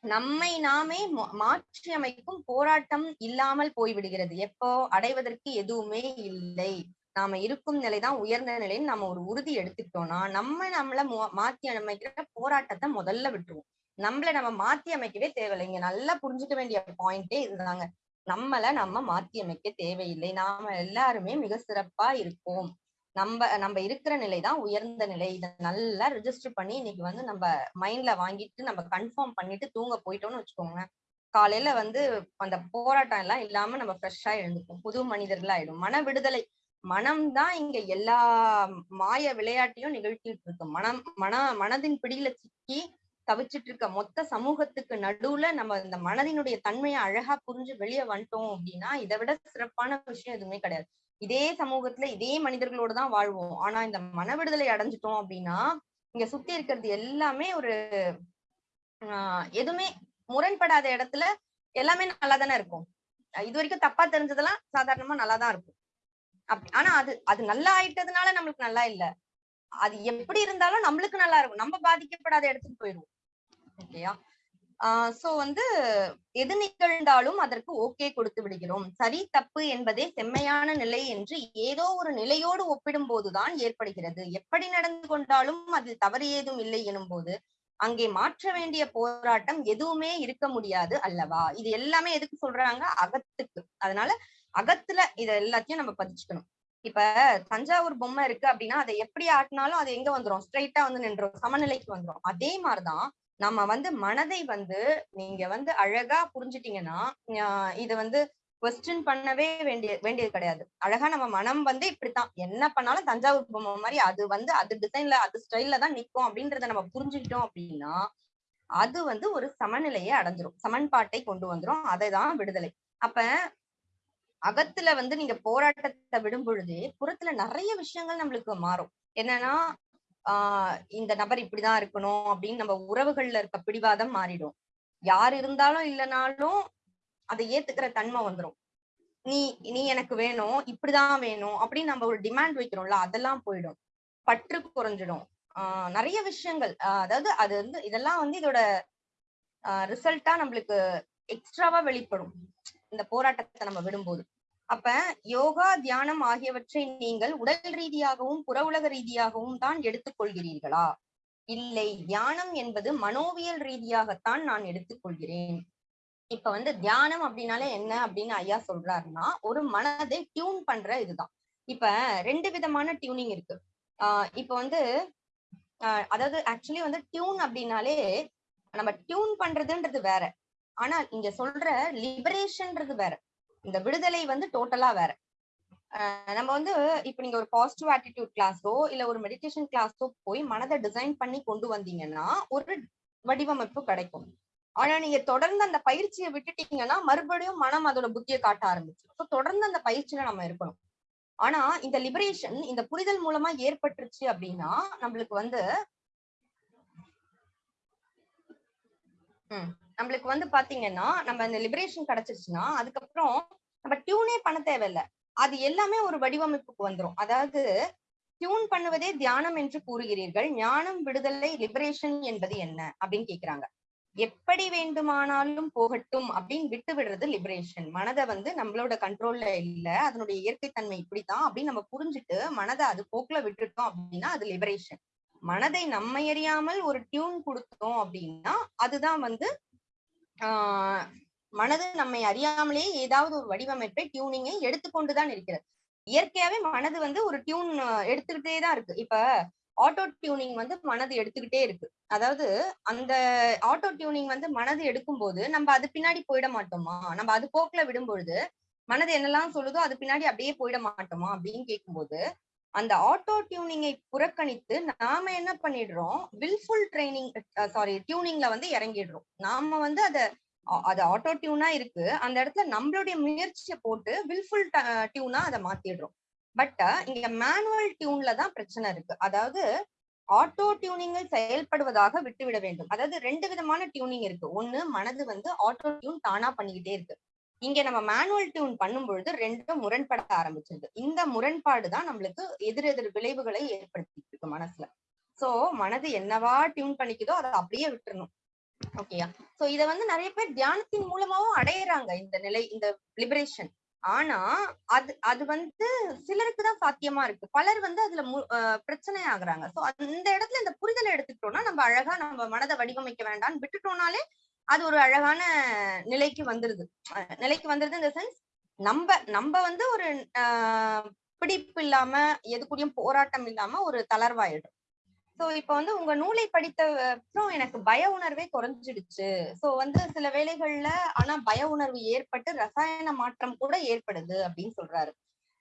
நம்மை நாமே மா- மாற்றி அமைக்கும் போராட்டம் இல்லாமல் போய்விடுகிறது. எப்போ? அடைவதற்கு எதுவுமே இல்லை. நாம இருக்கும் நிலைதான் உயர்ந்த நிலைன்னு நம்ம ஒரு உறுதி எடுத்துக்கிட்டோம்னா நம்ம நம்மள மு- மாத்தி அமைக்கிற போராட்டத்தை முதல்ல விட்டுருவோம். நம்மள நம்ம மாத்தி அமைக்கவே தேவையில்லை. இங்க நல்லா புரிஞ்சுக்க வேண்டிய பாயிண்டே இதுதாங்க. நம்மள நம்ம மாத்தி அமைக்க தேவையில்லை. நாம எல்லாருமே மிக சிறப்பா இருக்கோம். நம்ம நம்ம இருக்கிற நிலை தான் உயர்ந்த நிலை. இதை நல்லா ரிஜிஸ்டர் பண்ணி இன்னைக்கு வந்து நம்ம மைண்ட்ல வாங்கிட்டு நம்ம கன்ஃபார்ம் பண்ணிட்டு தூங்க போயிட்டோம்னு வச்சுக்கோங்க. காலையில வந்து அந்த போராட்டம் எல்லாம் இல்லாம நம்ம ஃப்ரெஷ்ஷா எழுந்துப்போம். புது மனிதர்கள் ஆயிடும். மன விடுதலை. மனம் தான் இங்க எல்லா மாய விளையாட்டையும் நிகழ்த்திட்டு இருக்கு. மனம் மன மனதின் பிடியில சிக்கி தவிச்சிட்டு இருக்க மொத்த சமூகத்துக்கு நடுவுல நம்ம இந்த மனதினுடைய தன்மையை அழகா புரிஞ்சு வெளியே வந்துட்டோம் அப்படின்னா இதை விட சிறப்பான விஷயம் எதுவுமே கிடையாது. இதே சமூகத்துல இதே மனிதர்களோட தான் வாழ்வோம். ஆனா இந்த மன விடுதலை அடைஞ்சிட்டோம் அப்படின்னா இங்க சுத்தி இருக்கிறது எல்லாமே ஒரு ஆஹ் எதுவுமே முரண்படாத இடத்துல எல்லாமே நல்லா தானே இருக்கும் இது வரைக்கும் தப்பா தெரிஞ்சதெல்லாம் சாதாரணமா நல்லா தான் இருக்கும். அப்படி ஆனா அது அது நல்லா ஆயிட்டதுனால நம்மளுக்கு நல்லா இல்ல. அது எப்படி இருந்தாலும் நம்மளுக்கு நல்லா இருக்கும். நம்ம பாதிக்கப்படாத இடத்துக்கு போயிடுவோம். ஓகேயா ஆஹ் சோ வந்து எது நிகழ்ந்தாலும் அதற்கு ஓகே கொடுத்து விடுகிறோம். சரி தப்பு என்பதே செம்மையான நிலை என்று ஏதோ ஒரு நிலையோடு ஒப்பிடும் போதுதான் ஏற்படுகிறது. எப்படி நடந்து கொண்டாலும் அதில் தவறு ஏதும் இல்லை எனும் போது அங்கே மாற்ற வேண்டிய போராட்டம் எதுவுமே இருக்க முடியாது அல்லவா? இது எல்லாமே எதுக்கு சொல்றாங்க? அகத்துக்கு. அதனால அகத்துல இத எல்லாத்தையும் நம்ம பதிச்சுக்கணும். இப்ப தஞ்சாவூர் பொம்மை இருக்கு அப்படின்னா அதை எப்படி ஆட்டினாலும் அது எங்க வந்துரும்? ஸ்ட்ரைட்டா வந்து நின்றோம் சமநிலைக்கு வந்துரும். அதே மாதிரிதான் நம்ம வந்து மனதை வந்து நீங்க வந்து அழகா புரிஞ்சுட்டீங்கன்னா இது வந்து கொஸ்டின் பண்ணவே வேண்டிய வேண்டியது கிடையாது. அழகா நம்ம மனம் வந்து இப்படித்தான். என்ன பண்ணாலும் தஞ்சாவூர் பொம்மை மாதிரி அது வந்து அது டிசைன்ல அது ஸ்டைல்ல தான் நிக்கும் அப்படின்றத நம்ம புரிஞ்சுக்கிட்டோம் அப்படின்னா அது வந்து ஒரு சமநிலையை அடைஞ்சிரும். சமன்பாட்டை கொண்டு வந்துரும். அதை தான் விடுதலை. அப்ப அகத்துல வந்து நீங்க போராட்டத்தை விடும் பொழுது புறத்துல நிறைய விஷயங்கள் நம்மளுக்கு மாறும். என்னன்னா ஆஹ் இந்த நபர் இப்படிதான் இருக்கணும் அப்படின்னு நம்ம உறவுகள்ல இருக்க பிடிவாதம் மாறிடும். யார் இருந்தாலும் இல்லைனாலும் அதை ஏத்துக்கிற தன்மை வந்துடும் நீ நீ எனக்கு வேணும் இப்படிதான் வேணும் அப்படின்னு நம்ம ஒரு டிமாண்ட் வைக்கிறோம்ல அதெல்லாம் போயிடும். பற்று குறைஞ்சிடும். ஆஹ் நிறைய விஷயங்கள் அதாவது அது வந்து இதெல்லாம் வந்து இதோட ரிசல்ட்டா நம்மளுக்கு எக்ஸ்ட்ராவா வெளிப்படும். இந்த போராட்டத்தை நம்ம விடும்போது. அப்ப யோகா தியானம் ஆகியவற்றை நீங்கள் உடல் ரீதியாகவும் புற உலக ரீதியாகவும் தான் எடுத்துக்கொள்கிறீர்களா? இல்லை தியானம் என்பது மனோவியல் ரீதியாகத்தான் நான் எடுத்துக்கொள்கிறேன். இப்ப வந்து தியானம் அப்படின்னாலே என்ன அப்படின்னு ஐயா சொல்றாருன்னா ஒரு மனதை டியூன் பண்ற இதுதான். இப்ப ரெண்டு விதமான டியூனிங் இருக்கு. ஆஹ் இப்ப வந்து ஆஹ் அதாவது ஆக்சுவலி வந்து டியூன் அப்படின்னாலே நம்ம டியூன் பண்றதுன்றது வேற. ஆனா இங்க சொல்ற லிபரேஷன்ன்றது வேற. இந்த விடுதலை வந்து டோட்டலா வேற. நம்ம வந்து இப்ப நீங்க ஒரு பாசிட்டிவ் ஆட்டிடியூட் கிளாஸோ இல்ல ஒரு மெடிடேஷன் கிளாஸோ போய் மனதை டிசைன் பண்ணி கொண்டு வந்தீங்கன்னா ஒரு வடிவமைப்பு கிடைக்கும். ஆனா நீங்க தொடர்ந்து அந்த பயிற்சியை விட்டுட்டீங்கன்னா மறுபடியும் மனம் அதோட புத்தியை காட்ட ஆரம்பிச்சு தொடர்ந்து அந்த பயிற்சியில நம்ம இருக்கணும். ஆனா இந்த லிபரேஷன் இந்த புரிதல் மூலமா ஏற்பட்டுருச்சு அப்படின்னா நம்மளுக்கு வந்து உம் நம்மளுக்கு வந்து பாத்தீங்கன்னா நம்ம இந்த லிபரேஷன் கிடைச்சிருச்சுன்னா அதுக்கப்புறம் நம்ம டியூனே பண்ண தேவையில்ல. அது எல்லாமே ஒரு வடிவமைப்புக்கு வந்துரும். அதாவது டியூன் பண்ணுவதே தியானம் என்று கூறுகிறீர்கள். ஞானம் விடுதலை லிபரேஷன் என்பது என்ன? அப்படின்னு கேக்குறாங்க. எப்படி வேண்டுமானாலும் போகட்டும் அப்படின்னு விட்டு விடுறது லிபரேஷன் மனதை வந்து நம்மளோட கண்ட்ரோல்ல இல்ல. அதனுடைய இயற்கை தன்மை இப்படித்தான் அப்படின்னு நம்ம புரிஞ்சுட்டு மனதை அது போக்குல விட்டுட்டோம் அப்படின்னா அது லிபரேஷன் மனதை நம்ம எறியாமல் ஒரு டியூன் கொடுத்தோம் அப்படின்னா அதுதான் வந்து ஆஹ் மனது நம்மை அறியாமலே ஏதாவது ஒரு வடிவமைப்பை டியூனிங்கை எடுத்துக்கொண்டுதான் இருக்கிறது. இயற்கையாவே மனது வந்து ஒரு டியூன் எடுத்துக்கிட்டே தான் இருக்கு. இப்ப ஆட்டோ டியூனிங் வந்து மனது எடுத்துக்கிட்டே இருக்கு. அதாவது அந்த ஆட்டோ டியூனிங் வந்து மனது எடுக்கும் போது நம்ம அது பின்னாடி போயிட மாட்டோமா? நம்ம அது போக்குல விடும் பொழுது மனது என்னெல்லாம் சொல்லுதோ அது பின்னாடி அப்படியே போயிட மாட்டோமா அப்படின்னு கேட்கும்போது அந்த ஆட்டோ டியூனிங்கை புறக்கணித்து நாம என்ன பண்ணிடுறோம்? வில்ஃபுல் ட்ரைனிங் சாரி டியூனிங்ல வந்து இறங்கிடுறோம். நாம வந்து அதை அது ஆட்டோ டியூனா இருக்கு. அந்த இடத்துல நம்மளுடைய முயற்சியை போட்டு வில்ஃபுல் டியூனா அதை மாத்திடுறோம். பட் இங்க மேனுவல் டியூன்ல தான் பிரச்சனை இருக்கு. அதாவது ஆட்டோ டியூனிங்கில் செயல்படுவதாக விட்டுவிட வேண்டும். அதாவது ரெண்டு விதமான டியூனிங் இருக்கு. ஒண்ணு மனது வந்து ஆட்டோ டியூன் தானா பண்ணிக்கிட்டே இருக்கு. இங்க நம்ம மேனுவல் டியூன் பண்ணும் பொழுது ரெண்டும் முரண்பட ஆரம்பிச்சிருது. இந்த முரண்பாடு தான் நம்மளுக்கு எதிர் எதிர் விளைவுகளை ஏற்படுத்திட்டு இருக்கு மனசுல. சோ மனது என்னவா டியூன் பண்ணிக்குதோ அதை அப்படியே விட்டுறணும். ஓகேயா சோ இத வந்து நிறைய பேர் தியானத்தின் மூலமாவும் அடையிறாங்க இந்த நிலை இந்த லிபரேஷன் ஆனா அது அது வந்து சிலருக்கு தான் சாத்தியமா இருக்கு. பலர் வந்து அதுல பிரச்சனை ஆகுறாங்க. சோ அந்த இடத்துல இந்த புரிதலை எடுத்துக்கிட்டோம்னா நம்ம அழகா நம்ம மனதை வடிவமைக்க வேண்டாம்னு விட்டுட்டோம்னாலே அது ஒரு அழகான நிலைக்கு வந்துருது. நிலைக்கு வந்துருது இந்த சென்ஸ் நம்ம நம்ம வந்து ஒரு ஆஹ் பிடிப்பு இல்லாம எதுக்குடியும் போராட்டம் இல்லாம ஒரு தளர்வாயிடும். சோ இப்ப வந்து உங்க நூலை படித்த அப்புறம் எனக்கு பய உணர்வே குறைஞ்சிடுச்சு. சோ வந்து சில வேளைகள்ல ஆனா பய உணர்வு ஏற்பட்டு ரசாயன மாற்றம் கூட ஏற்படுது அப்படின்னு சொல்றாரு.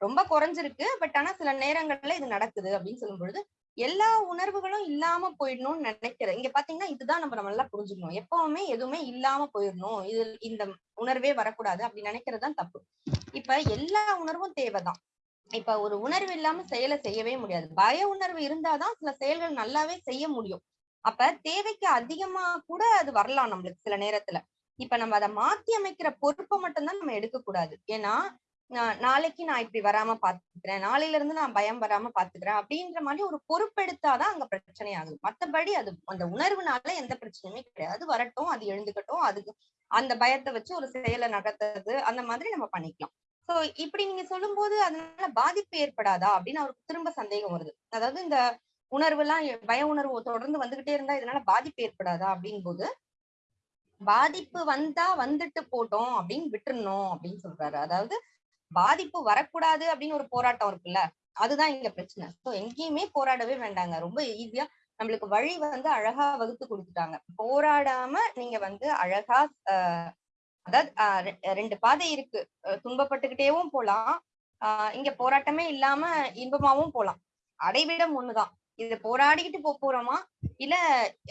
ரொம்ப குறைஞ்சிருக்கு. பட் ஆனா சில நேரங்கள்ல இது நடக்குது அப்படின்னு சொல்லும் பொழுது எல்லா உணர்வுகளும் இல்லாம போயிடணும்னு நினைக்கிறேன். இங்க பாத்தீங்கன்னா இதுதான் நம்ம நல்லா புரிஞ்சுக்கணும். எப்பவுமே எதுவுமே இல்லாம போயிடணும். இது இந்த உணர்வே வரக்கூடாது. அப்படி நினைக்கிறது தான் தப்பு. இப்ப எல்லா உணர்வும் தேவைதான். இப்ப ஒரு உணர்வு இல்லாம செயலை செய்யவே முடியாது. பய உணர்வு இருந்தாதான் சில செயல்கள் நல்லாவே செய்ய முடியும். அப்ப தேவைக்கு அதிகமா கூட அது வரலாம் நம்மளுக்கு சில நேரத்துல. இப்ப நம்ம அதை மாத்தி அமைக்கிற பொறுப்பை மட்டும்தான் நம்ம எடுக்க கூடாது ஏன்னா நாளைக்கு நான் இப்படி வராம பாத்துக்கிறேன். நாளையில இருந்து நான் பயம் வராம பாத்துக்கிறேன் அப்படின்ற மாதிரி ஒரு பொறுப்பெடுத்தாதான் அங்க பிரச்சனை ஆகுது. மத்தபடி அது அந்த உணர்வுனால எந்த பிரச்சனையுமே கிடையாது. வரட்டும் அது எழுந்துக்கட்டும் அதுக்கு அந்த பயத்தை வச்சு ஒரு செயலை நகர்த்தது அந்த மாதிரி நம்ம பண்ணிக்கலாம். சோ இப்படி நீங்க சொல்லும்போது அதனால பாதிப்பு ஏற்படாதா அப்படின்னு அவருக்கு திரும்ப சந்தேகம் வருது. அதாவது இந்த உணர்வு எல்லாம் பய உணர்வு தொடர்ந்து வந்துகிட்டே இருந்தா இதனால பாதிப்பு ஏற்படாதா அப்படின் போது பாதிப்பு வந்தா வந்துட்டு போட்டோம் அப்படின்னு விட்டுறணும் அப்படின்னு சொல்றாரு. அதாவது பாதிப்பு வரக்கூடாது அப்படின்னு ஒரு போராட்டம் இருக்குல்ல அதுதான் இங்க பிரச்சனை. சோ எங்கேயுமே போராடவே வேண்டாங்க. ரொம்ப ஈஸியா நம்மளுக்கு வழி வந்து அழகா வகுத்து கொடுத்துட்டாங்க. போராடாம நீங்க வந்து அழகா அதாவது ரெண்டு பாதை இருக்கு. துன்பப்பட்டுக்கிட்டேவும் போலாம். ஆஹ் இங்க போராட்டமே இல்லாம இன்பமாவும் போலாம். அடைவிடம் ஒண்ணுதான். இது போராடிக்கிட்டு போறோமா? இல்ல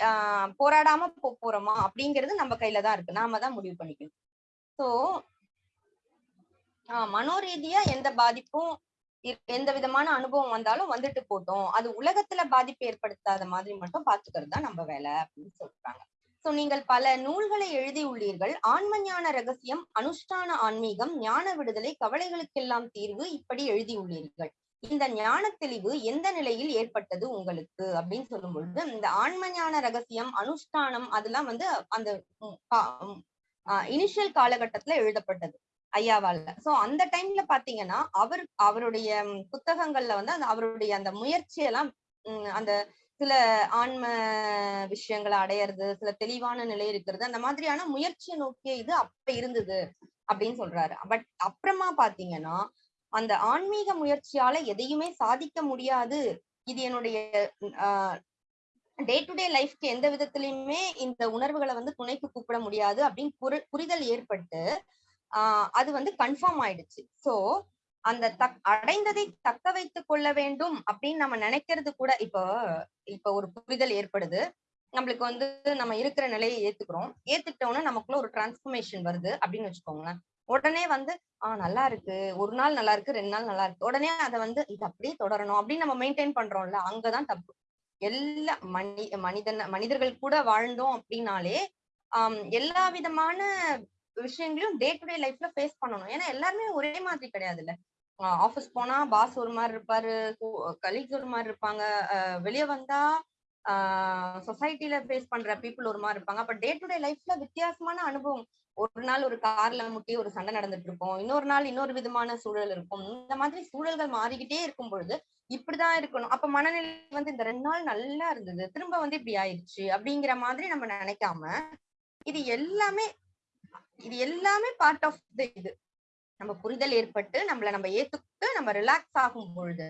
ஆஹ் போராடாம போப் போறோமா? அப்படிங்கிறது நம்ம கையில தான் இருக்கு. நாம தான் முடிவு பண்ணிக்கணும். சோ மனோரீதியா எந்த பாதிப்பும் எந்த விதமான அனுபவம் வந்தாலும் வந்துட்டு போட்டோம் அது உலகத்துல பாதிப்பு ஏற்படுத்தாத மாதிரி மட்டும் பாத்துக்கிறது தான் நம்ம வேலை அப்படின்னு சொல்றாங்க. சோ நீங்கள் பல நூல்களை எழுதியுள்ளீர்கள் ஆன்மஞான ரகசியம் அனுஷ்டான ஆன்மீகம் ஞான விடுதலை கவலைகளுக்கெல்லாம் தீர்வு இப்படி எழுதியுள்ளீர்கள் இந்த ஞான தெளிவு எந்த நிலையில் ஏற்பட்டது உங்களுக்கு? அப்படின்னு சொல்லும் பொழுது இந்த ஆன்மஞான ரகசியம் அனுஷ்டானம் அதெல்லாம் வந்து அந்த இனிஷியல் காலகட்டத்துல எழுதப்பட்டது. ஐயாவால சோ அந்த டைம்ல பாத்தீங்கன்னா அவர் அவருடைய புத்தகங்கள்ல வந்து அந்த அவருடைய அந்த முயற்சியெல்லாம் அந்த சில ஆன்ம விஷயங்களை அடையிறது சில தெளிவான நிலை இருக்கிறது அந்த மாதிரியான முயற்சியை நோக்கிய இது அப்ப இருந்தது அப்படின்னு சொல்றாரு. பட் அப்புறமா பாத்தீங்கன்னா அந்த ஆன்மீக முயற்சியால எதையுமே சாதிக்க முடியாது. இது என்னுடைய டே டு டே லைஃப்க்கு எந்த விதத்திலயுமே இந்த உணர்வுகளை வந்து துணைக்கு கூப்பிட முடியாது அப்படின்னு புரி- புரிதல் ஏற்பட்டு ஆஹ் அது வந்து கன்ஃபார்ம் ஆயிடுச்சு. சோ அந்த தக் அடைந்ததை தக்க வைத்துக் கொள்ள வேண்டும் அப்படின்னு நம்ம நினைக்கிறது கூட இப்போ இப்ப ஒரு புரிதல் ஏற்படுது. நம்மளுக்கு வந்து நம்ம இருக்கிற நிலையை ஏத்துக்கிறோம். ஏத்துக்கிட்டோம்னா நமக்குள்ள ஒரு டிரான்ஸ்பர்மேஷன் வருது அப்படின்னு வச்சுக்கோங்களேன். உடனே வந்து ஆஹ் நல்லா இருக்கு. ஒரு நாள் நல்லா இருக்கு ரெண்டு நாள் நல்லா இருக்கு. உடனே அதை வந்து இது அப்படியே தொடரணும். அப்படின்னு நம்ம மெயின்டைன் பண்றோம்ல அங்கதான் தப்பு. எல்லா மனி மனிதன் மனிதர்கள் கூட வாழ்ந்தோம் அப்படின்னாலே ஆஹ் எல்லா விதமான விஷயங்களையும் டே டு டே லைஃப்ல ஃபேஸ் பண்ணணும். ஏன்னா எல்லாருமே ஒரே மாதிரி கிடையாதுல்ல. ஆஃபீஸ் போனா பாஸ் ஒரு மாதிரி இருப்பாரு கலீக்ஸ் ஒரு மாதிரி இருப்பாங்க. வெளியே வந்தா சொசைட்டில ஃபேஸ் பண்ற பீப்புள் ஒரு மாதிரி இருப்பாங்க. அப்ப டே டு டே லைஃப்ல வித்தியாசமான அனுபவம். ஒரு நாள் ஒரு கார்ல முட்டி ஒரு சண்டை நடந்துட்டு இருக்கும். இன்னொரு நாள் இன்னொரு விதமான சூழல் இருக்கும். இந்த மாதிரி சூழல்கள் மாறிக்கிட்டே இருக்கும் பொழுது இப்படிதான் இருக்கணும். அப்ப மனநிலை வந்து இந்த ரெண்டு நாள் நல்லா இருந்தது. திரும்ப வந்து இப்படி ஆயிடுச்சு அப்படிங்கிற மாதிரி நம்ம நினைக்காம இது எல்லாமே இது எல்லாமே பார்ட் ஆஃப் த இது. நம்ம புரிதல் ஏற்பட்டு நம்மள நம்ம ஏத்துக்கிட்டு நம்ம ரிலாக்ஸ் ஆகும் பொழுது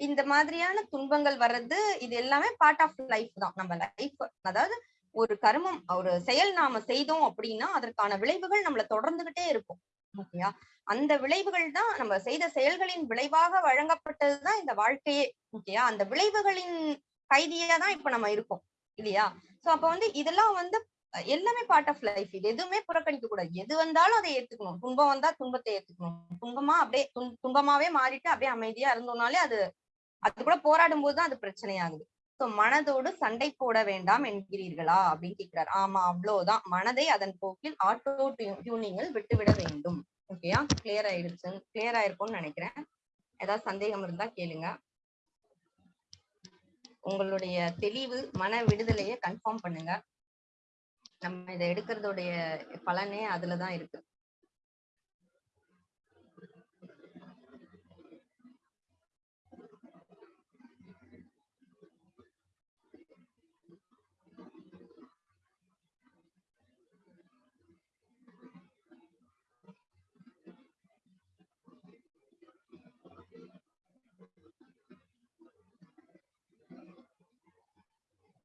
இந்த மாதிரியான துன்பங்கள் வர்றது இது எல்லாமே பார்ட் ஆஃப் லைஃப் தான். நம்ம லைஃப் அதாவது ஒரு கர்மம் ஒரு செயல் நாம செய்தோம் அப்படின்னா அதற்கான விளைவுகள் நம்மள தொடர்ந்துகிட்டே இருக்கும். ஓகேயா அந்த விளைவுகள் தான் நம்ம செய்த செயல்களின் விளைவாக வழங்கப்பட்டதுதான் இந்த வாழ்க்கையே. ஓகேயா அந்த விளைவுகளின் கைதியா தான் இப்ப நம்ம இருக்கோம். இல்லையா? சோ அப்ப வந்து இதெல்லாம் வந்து எல்லாமே பார்ட் ஆஃப் லைஃப் இது எதுவுமே புறக்கணிக்க கூடாது. எது வந்தாலும் அதை ஏத்துக்கணும். துன்பம் வந்தா துன்பத்தை ஏத்துக்கணும். துன்பமா அப்படியே துன்பமாவே மாறிட்டு அப்படியே அமைதியா இருந்தோம்னாலே அது அது கூட போராடும் போதுதான் அது பிரச்சனையாகுது. சோ மனதோடு சண்டை போட வேண்டாம் என்கிறீர்களா அப்படின்னு கேக்குறாரு. ஆமா அவ்வளவுதான். மனதை அதன் போக்கில் ஆட்டோ டியூனிங்கில் விட்டுவிட வேண்டும். ஓகேயா கிளியர் ஆயிடுச்சு கிளியர் ஆயிருக்கும்னு நினைக்கிறேன். ஏதாவது சந்தேகம் இருந்தா கேளுங்க. உங்களுடைய தெளிவு மன விடுதலையை கன்ஃபார்ம் பண்ணுங்க. நம்ம இதை எடுக்கிறதுடைய பலனே அதுலதான் இருக்கு.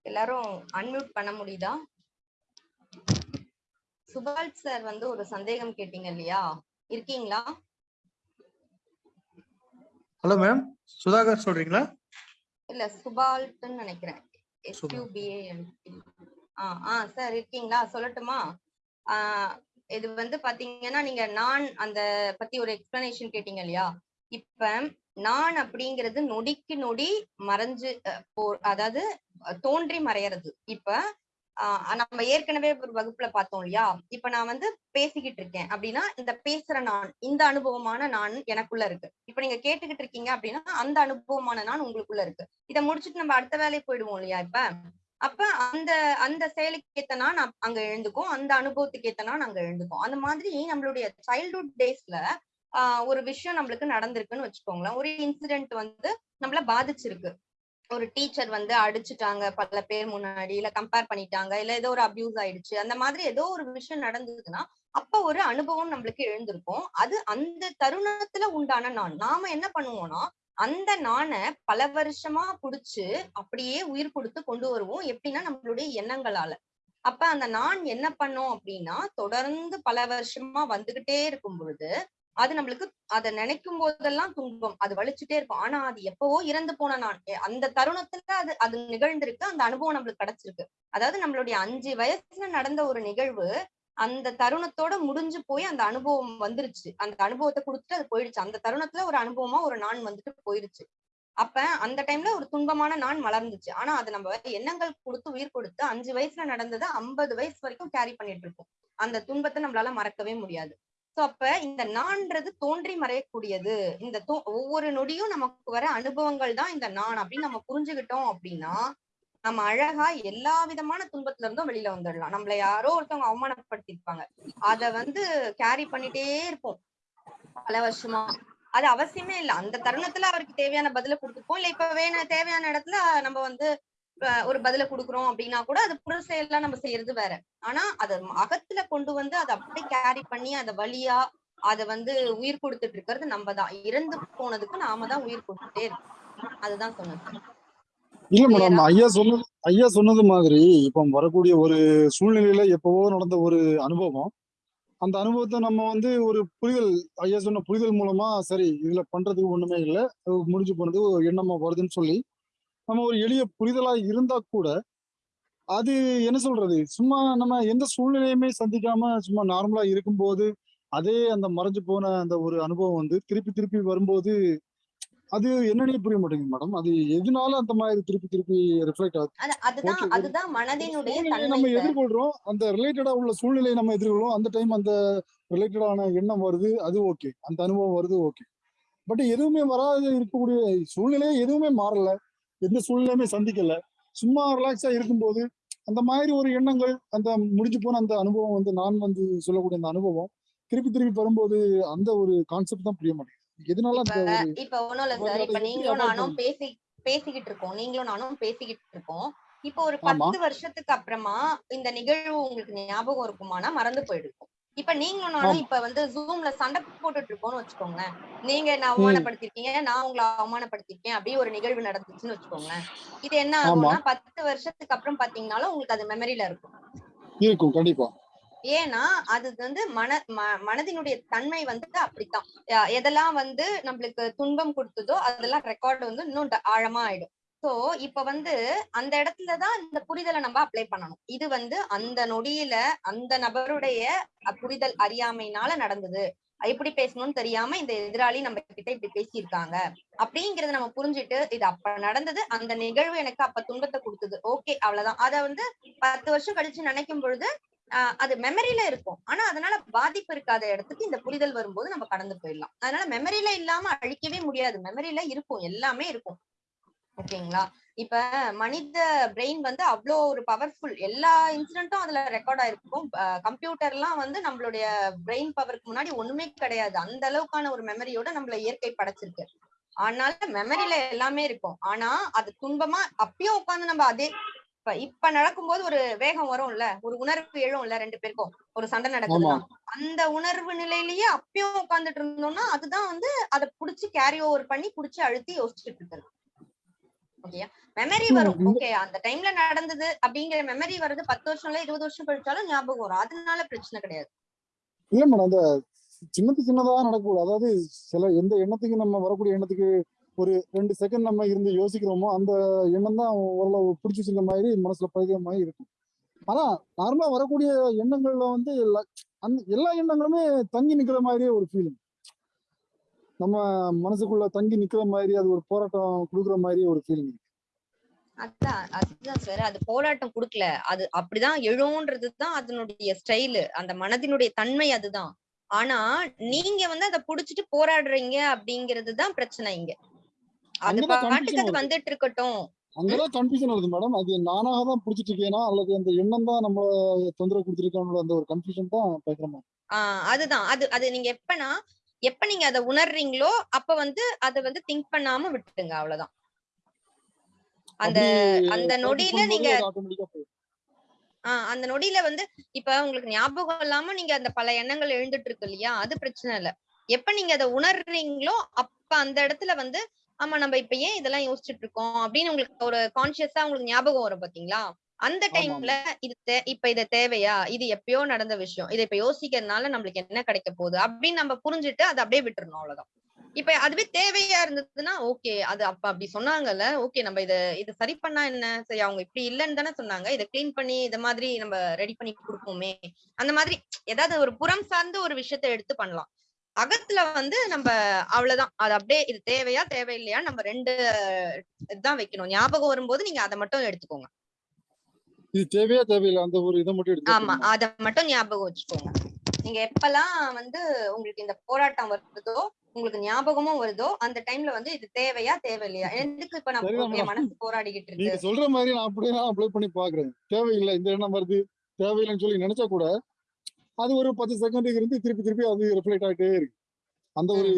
எல்லாரும் அன்மியூட் பண்ண முடியுதா? சுபால் சார் வந்து ஒரு சந்தேகம் கேட்டீங்க இல்லையா? இருக்கீங்களா? ஹலோ மேம் சுதாகர் சொல்றீங்களா? இல்ல சுபால்ட்னு நினைக்கிறேன். சார் இருக்கீங்களா? சொல்லட்டுமா? இது வந்து பாத்தீங்கன்னா நீங்க நான் அந்த பத்தி ஒரு எக்ஸ்பிளனேஷன் கேட்டீங்க இல்லையா? இப்ப நான் அப்படிங்கிறது நொடிக்கு நொடி மறைஞ்சு போ அதாவது தோன்றி மறையறது. இப்ப நம்ம ஏற்கனவே ஒரு வகுப்புல பார்த்தோம் இல்லையா? இப்ப நான் வந்து பேசிக்கிட்டு இருக்கேன். அப்படின்னா இந்த பேசுற நான் இந்த அனுபவமான நான் எனக்குள்ள இருக்கு. இப்ப நீங்க கேட்டுக்கிட்டு இருக்கீங்க அப்படின்னா அந்த அனுபவமான நான் உங்களுக்குள்ள இருக்கு. இதை முடிச்சுட்டு நம்ம அடுத்த வேலைக்கு போயிடுவோம் இல்லையா இப்ப? அப்ப அந்த அந்த செயலுக்கு ஏத்த நான் அங்க எழுந்துக்கும் அந்த அனுபவத்துக்கு ஏத்த நான் அங்க எழுந்துக்கும் அந்த மாதிரி நம்மளுடைய சைல்ட்ஹுட் டேஸ்ல ஆஹ் ஒரு விஷயம் நம்மளுக்கு நடந்திருக்குன்னு வச்சுக்கோங்களேன். ஒரு இன்சிடென்ட் வந்து நம்மள பாதிச்சிருக்கு. ஒரு டீச்சர் வந்து அடிச்சுட்டாங்க பல பேர் முன்னாடி இல்ல கம்பேர் பண்ணிட்டாங்க இல்ல ஏதோ ஒரு அபியூஸ் ஆயிடுச்சு அந்த மாதிரி ஏதோ ஒரு விஷயம் நடந்ததுன்னா அப்ப ஒரு அனுபவம் நம்மளுக்கு எழுந்திருக்கும். அது அந்த தருணத்துல உண்டான நான் நாம என்ன பண்ணுவோம்னா அந்த நாணை பல வருஷமா புடிச்சு அப்படியே உயிர் கொடுத்து கொண்டு வருவோம். எப்படின்னா நம்மளுடைய எண்ணங்களால. அப்ப அந்த நான் என்ன பண்ணோம் அப்படின்னா தொடர்ந்து பல வருஷமா வந்துகிட்டே இருக்கும் பொழுது அது நம்மளுக்கு அதை நினைக்கும் போதெல்லாம் துன்பம். அது வலிச்சுட்டே இருக்கும். ஆனா அது எப்பவோ இறந்து போன நான் அந்த தருணத்துல அது அது நிகழ்ந்திருக்கு. அந்த அனுபவம் நம்மளுக்கு கிடைச்சிருக்கு. அதாவது நம்மளுடைய அஞ்சு வயசுல நடந்த ஒரு நிகழ்வு அந்த தருணத்தோட முடிஞ்சு போய் அந்த அனுபவம் வந்துருச்சு. அந்த அனுபவத்தை கொடுத்துட்டு அது போயிடுச்சு. அந்த தருணத்துல ஒரு அனுபவமா ஒரு நான் வந்துட்டு போயிருச்சு. அப்ப அந்த டைம்ல ஒரு துன்பமான நான் மலர்ந்துச்சு. ஆனா அது நம்ம எண்ணங்கள் கொடுத்து உயிர் கொடுத்து அஞ்சு வயசுல நடந்ததை ஐம்பது வயசு வரைக்கும் கேரி பண்ணிட்டு இருக்கோம். அந்த துன்பத்தை நம்மளால மறக்கவே முடியாது. சோ அப்ப இந்த நான்றது தோன்றி மறையக்கூடியது. இந்த தோ- ஒவ்வொரு நொடியும் நமக்கு வர அனுபவங்கள் தான் இந்த நான் அப்படின்னு நம்ம புரிஞ்சுக்கிட்டோம் அப்படின்னா நம்ம அழகா எல்லா விதமான துன்பத்துல இருந்தும் வெளியில வந்துடலாம். நம்மள யாரோ ஒருத்தவங்க அவமானப்படுத்திருப்பாங்க அத வந்து கேரி பண்ணிட்டே இருப்போம். பல வருஷமா. அது அவசியமே இல்ல. அந்த தருணத்துல அவருக்கு தேவையான பதில கொடுத்துப்போம். இல்ல இப்ப வேண தேவையான இடத்துல நம்ம வந்து ஒரு பதில கொடுக்குறோம் அப்படின்னா கூட அது புற செயல்லாம் நம்ம செய்யறது வேற. ஆனா அத அகத்துல கொண்டு வந்து அதை அப்படியே கேரி பண்ணி அத வழியா அத வந்து உயிர் கொடுத்துட்டு இருக்கிறது நம்ம தான். இறந்து போனதுக்கு நாம தான் உயிர் கொடுத்துட்டே இருக்கோம். அதுதான் சொன்னேன் இல்ல மேடம்? ஐயா சொன்னது ஐயா சொன்னது மாதிரி இப்போ வரக்கூடிய ஒரு சூழ்நிலையில எப்பவோ நடந்த ஒரு அனுபவம். அந்த அனுபவத்தை நம்ம வந்து ஒரு புரிதல் ஐயா சொன்ன புரிதல் மூலமா சரி இதுல பண்றதுக்கு ஒண்ணுமே இல்லை முடிஞ்சு போனது எண்ணமா வருதுன்னு சொல்லி நம்ம ஒரு எளிய புரிதலா இருந்தா கூட அது என்ன சொல்றது? சும்மா நம்ம எந்த சூழ்நிலையுமே சந்திக்காம சும்மா நார்மலா இருக்கும்போது அதே அந்த மறைஞ்சு போன அந்த ஒரு அனுபவம் வந்து திருப்பி திருப்பி வரும்போது அது என்னன்னே புரிய மாட்டேங்குது மேடம் அது எதனால அந்த மாதிரி திருப்பி திருப்பி ரிஃப்ளெக்ட் ஆகுது அது அதுதான் அதுதான் மனதினுடைய நம்ம. எதிர்கொள்றோம். அந்த ரிலேட்டடா உள்ள சூழ்நிலையை நம்ம எதிர்கொள்றோம். அந்த டைம் அந்த ரிலேட்டடான எண்ணம் வருது அது ஓகே அந்த அனுபவம் வருது ஓகே பட் எதுவுமே வராது இருக்கக்கூடிய சூழ்நிலையே எதுவுமே மாறல. எந்த சூழ்நிலையுமே சந்திக்கல. சும்மா ரிலாக்ஸா இருக்கும்போது அந்த மாதிரி ஒரு எண்ணங்கள் அந்த முடிஞ்சு போன அந்த அனுபவம் வந்து நான் வந்து சொல்லக்கூடிய அந்த அனுபவம் திருப்பி திருப்பி வரும்போது அந்த ஒரு கான்செப்ட் தான் புரிய மாட்டேங்குது. எதனால இப்ப ஒண்ணும் இல்ல சார் இப்ப நீங்களும் நானும் பேசி பேசிக்கிட்டு இருக்கோம். நீங்களும் நானும் பேசிக்கிட்டு இருக்கோம். இப்ப ஒரு. பத்து வருஷத்துக்கு அப்புறமா இந்த நிகழ்வு உங்களுக்கு ஞாபகம் இருக்குமானா மறந்து போயிருக்கும் இப்ப நீங்களும் நானும். இப்ப வந்து ஜூம்ல சண்டை போட்டுட்டு இருக்கோம்னு வச்சுக்கோங்களேன். நீங்க என்ன அவமானப்படுத்திருக்கீங்க நான் உங்களை அவமானப்படுத்திருக்கேன் அப்படியே ஒரு நிகழ்வு நடந்துச்சுன்னு வச்சுக்கோங்களேன். இது என்ன. ஆகும்னா பத்து வருஷத்துக்கு அப்புறம் பாத்தீங்கன்னாலும் உங்களுக்கு அது மெமரியில இருக்கும். இருக்கும் கண்டிப்பா. ஏன்னா அது வந்து மன மனதினுடைய தன்மை வந்து அப்படித்தான். எதெல்லாம் வந்து நம்மளுக்கு துன்பம் கொடுத்ததோ அதெல்லாம் ரெக்கார்டு வந்து இன்னும் ஆழமா ஆயிடும். சோ இப்ப வந்து அந்த இடத்துலதான் இந்த புரிதலை நம்ம அப்ளை பண்ணணும். இது வந்து அந்த நொடியில அந்த நபருடைய புரிதல் அறியாமையினால நடந்தது. எப்படி பேசணும்னு தெரியாம இந்த எதிராளி நம்ம கிட்ட இப்படி பேசியிருக்காங்க. அப்படிங்கறத நம்ம புரிஞ்சுட்டு இது அப்ப நடந்தது அந்த நிகழ்வு எனக்கு அப்ப துன்பத்தை கொடுத்தது. ஓகே அவ்வளவுதான். அத வந்து பத்து வருஷம் கழிச்சு நினைக்கும் பொழுது ஆஹ் அது மெமரியில இருக்கும். ஆனா அதனால பாதிப்பு இருக்காத இடத்துக்கு இந்த புரிதல் வரும்போது நம்ம கடந்து போயிடலாம். அதனால மெமரியில இல்லாம அழிக்கவே முடியாது. மெமரியில இருக்கும். எல்லாமே இருக்கும். ஓகேங்களா? இப்ப மனித பிரெயின் வந்து அவ்வளோ ஒரு பவர்ஃபுல் எல்லா இன்சிடென்ட்டும் அதுல ரெக்கார்ட் ஆயிருக்கும். கம்ப்யூட்டர் எல்லாம் வந்து நம்மளுடைய பிரெயின் பவருக்கு முன்னாடி ஒண்ணுமே கிடையாது. அந்த அளவுக்கான ஒரு மெமரியோட நம்மள இயற்கை படைச்சிருக்கு. அதனால மெமரியில எல்லாமே இருக்கும். ஆனா அது துன்பமா அப்பயும் உட்காந்து நம்ம அதே இப்ப இப்ப நடக்கும்போது ஒரு வேகம் வரும்ல? ஒரு உணர்வு எழும்ல ரெண்டு பேருக்கும்? ஒரு சண்டை நடக்குதுன்னா. அந்த உணர்வு நிலையிலேயே அப்பயும் உட்கார்ந்துட்டு இருந்தோம்னா அதுதான் வந்து அதை புடிச்சு கேரி ஓவர் பண்ணி புடிச்சு அழுத்தி யோசிச்சுட்டு இருக்கிறது. ஓகேயா மெமரி வரும். இந்த- ஓகே அந்த டைம்ல நடந்தது அப்படிங்கிற மெமரி வருது பத்து வருஷம் இல்ல இருபது வருஷம் கழிச்சாலும் ஞாபகம் வரும். அதனால பிரச்சனை கிடையாது. இல்ல மேடம் அந்த சின்னது சின்னதா நடக்கக்கூடாது. அதாவது சில எந்த எண்ணத்துக்கு நம்ம வரக்கூடிய எண்ணத்துக்கு ஒரு ரெண்டு செகண்ட் நம்ம இருந்து யோசிக்கிறோமோ அந்த எண்ணம் தான் ஓரளவு பிடிச்சி வச்சிருக்க மாதிரி மனசுல பதிகிற மாதிரி இருக்கும். ஆனா நார்மலா வரக்கூடிய எண்ணங்கள்ல வந்து எல்லா- அந்த எல்லா எண்ணங்களுமே தங்கி நிக்கிற மாதிரியே ஒரு ஃபீலிங் நம்ம மனசுக்குள்ள தங்கி நிக்கிற மாதிரி அது ஒரு போராட்டம் கொடுக்குற மாதிரியே ஒரு ஃபீலிங் அதான் அதுதான் சார் அது போராட்டம் குடுக்கல. அது அப்படிதான் எழுன்றது தான் அதனுடைய ஸ்டைலு அந்த மனதினுடைய தன்மை அதுதான். ஆனா நீங்க வந்து அதை புடிச்சிட்டு போராடுறீங்க அப்படிங்கிறது தான் பிரச்சனை இங்க. அது பாட்டுக்கு அது. வந்துட்டு இருக்கட்டும் அங்கதான் கன்ஃபியூஷன் வருது மேடம் அது நானாக தான் பிடிச்சிட்டு இருக்கேனா அல்லது அந்த எண்ணம் தான் நம்மள தொந்தரவு கொடுத்துருக்கானோட அந்த ஒரு கன்ஃபியூஷன் தான் பயங்கரமா ஆஹ் அதுதான். அது அது நீங்க எப்பனா எப்ப நீங்க அதை உணர்றீங்களோ அப்ப வந்து அதை வந்து திங்க் பண்ணாம விட்டுடுங்க அவ்வளவுதான். அந்த அந்த நொடியில நீங்க. ஆஹ் அந்த நொடியில வந்து இப்ப உங்களுக்கு ஞாபகம் இல்லாம நீங்க அந்த பல எண்ணங்கள் எழுந்துட்டு இருக்கு இல்லையா? அது பிரச்சனை இல்ல. எப்ப நீங்க அதை உணர்றீங்களோ அப்ப அந்த இடத்துல வந்து ஆமா நம்ம இப்ப ஏன் இதெல்லாம் யோசிச்சுட்டு இருக்கோம்? அப்படின்னு உங்களுக்கு ஒரு கான்சியஸா உங்களுக்கு ஞாபகம் வரும் பாத்தீங்களா? அந்த டைம்ல இது இப்ப இது தேவையா? இது எப்பயோ நடந்த விஷயம். இதை இப்ப யோசிக்கிறதுனால நம்மளுக்கு என்ன கிடைக்க போகுது? அப்படின்னு நம்ம புரிஞ்சுட்டு அதை அப்படியே விட்டுறணும் அவ்வளவுதான். இப்ப அதுவே தேவையா இருந்ததுன்னா ஓகே அது அப்ப அப்படி சொன்னாங்கல்ல ஓகே நம்ம இத இது சரி பண்ணா என்ன? சரி அவங்க இப்படி இல்லைன்னு தானே சொன்னாங்க. இதை க்ளீன் பண்ணி இந்த மாதிரி நம்ம ரெடி பண்ணி கொடுப்போமே. அந்த மாதிரி ஏதாவது ஒரு புறம் சார்ந்த ஒரு விஷயத்த எடுத்து பண்ணலாம். அகத்துல வந்து நம்ம அவ்வளவுதான். அது அப்படியே இது தேவையா தேவையில்லையா நம்ம ரெண்டு இதுதான் வைக்கணும். ஞாபகம் வரும்போது நீங்க அதை மட்டும் எடுத்துக்கோங்க. இது தேவையா தேவையில்லை அந்த ஒரு இதை மட்டும் ஆமா அத மட்டும் ஞாபகம் வச்சுக்கோங்க. நீங்க எப்பெல்லாம் வந்து உங்களுக்கு இந்த போராட்டம் வருதோ உங்களுக்கு ஞாபகமும் வருதோ அந்த டைம்ல வந்து இது தேவையா தேவையில்லையா? எதுக்கு இப்ப நம்ம madam. மனசு போராடிக்கிட்டு நீங்க இருக்கு சொல்ற மாதிரி நான் அப்படியே நான் அப்ளை பண்ணி பாக்குறேன் தேவையில்லை இந்த எண்ணம் வருது தேவையில்லைன்னு சொல்லி நினைச்சா கூட அது ஒரு பத்து செகண்டுக்கு இருந்து திருப்பி திருப்பி அது ரிஃப்ளெக்ட் ஆகிட்டே இருக்கு. அந்த ஒரு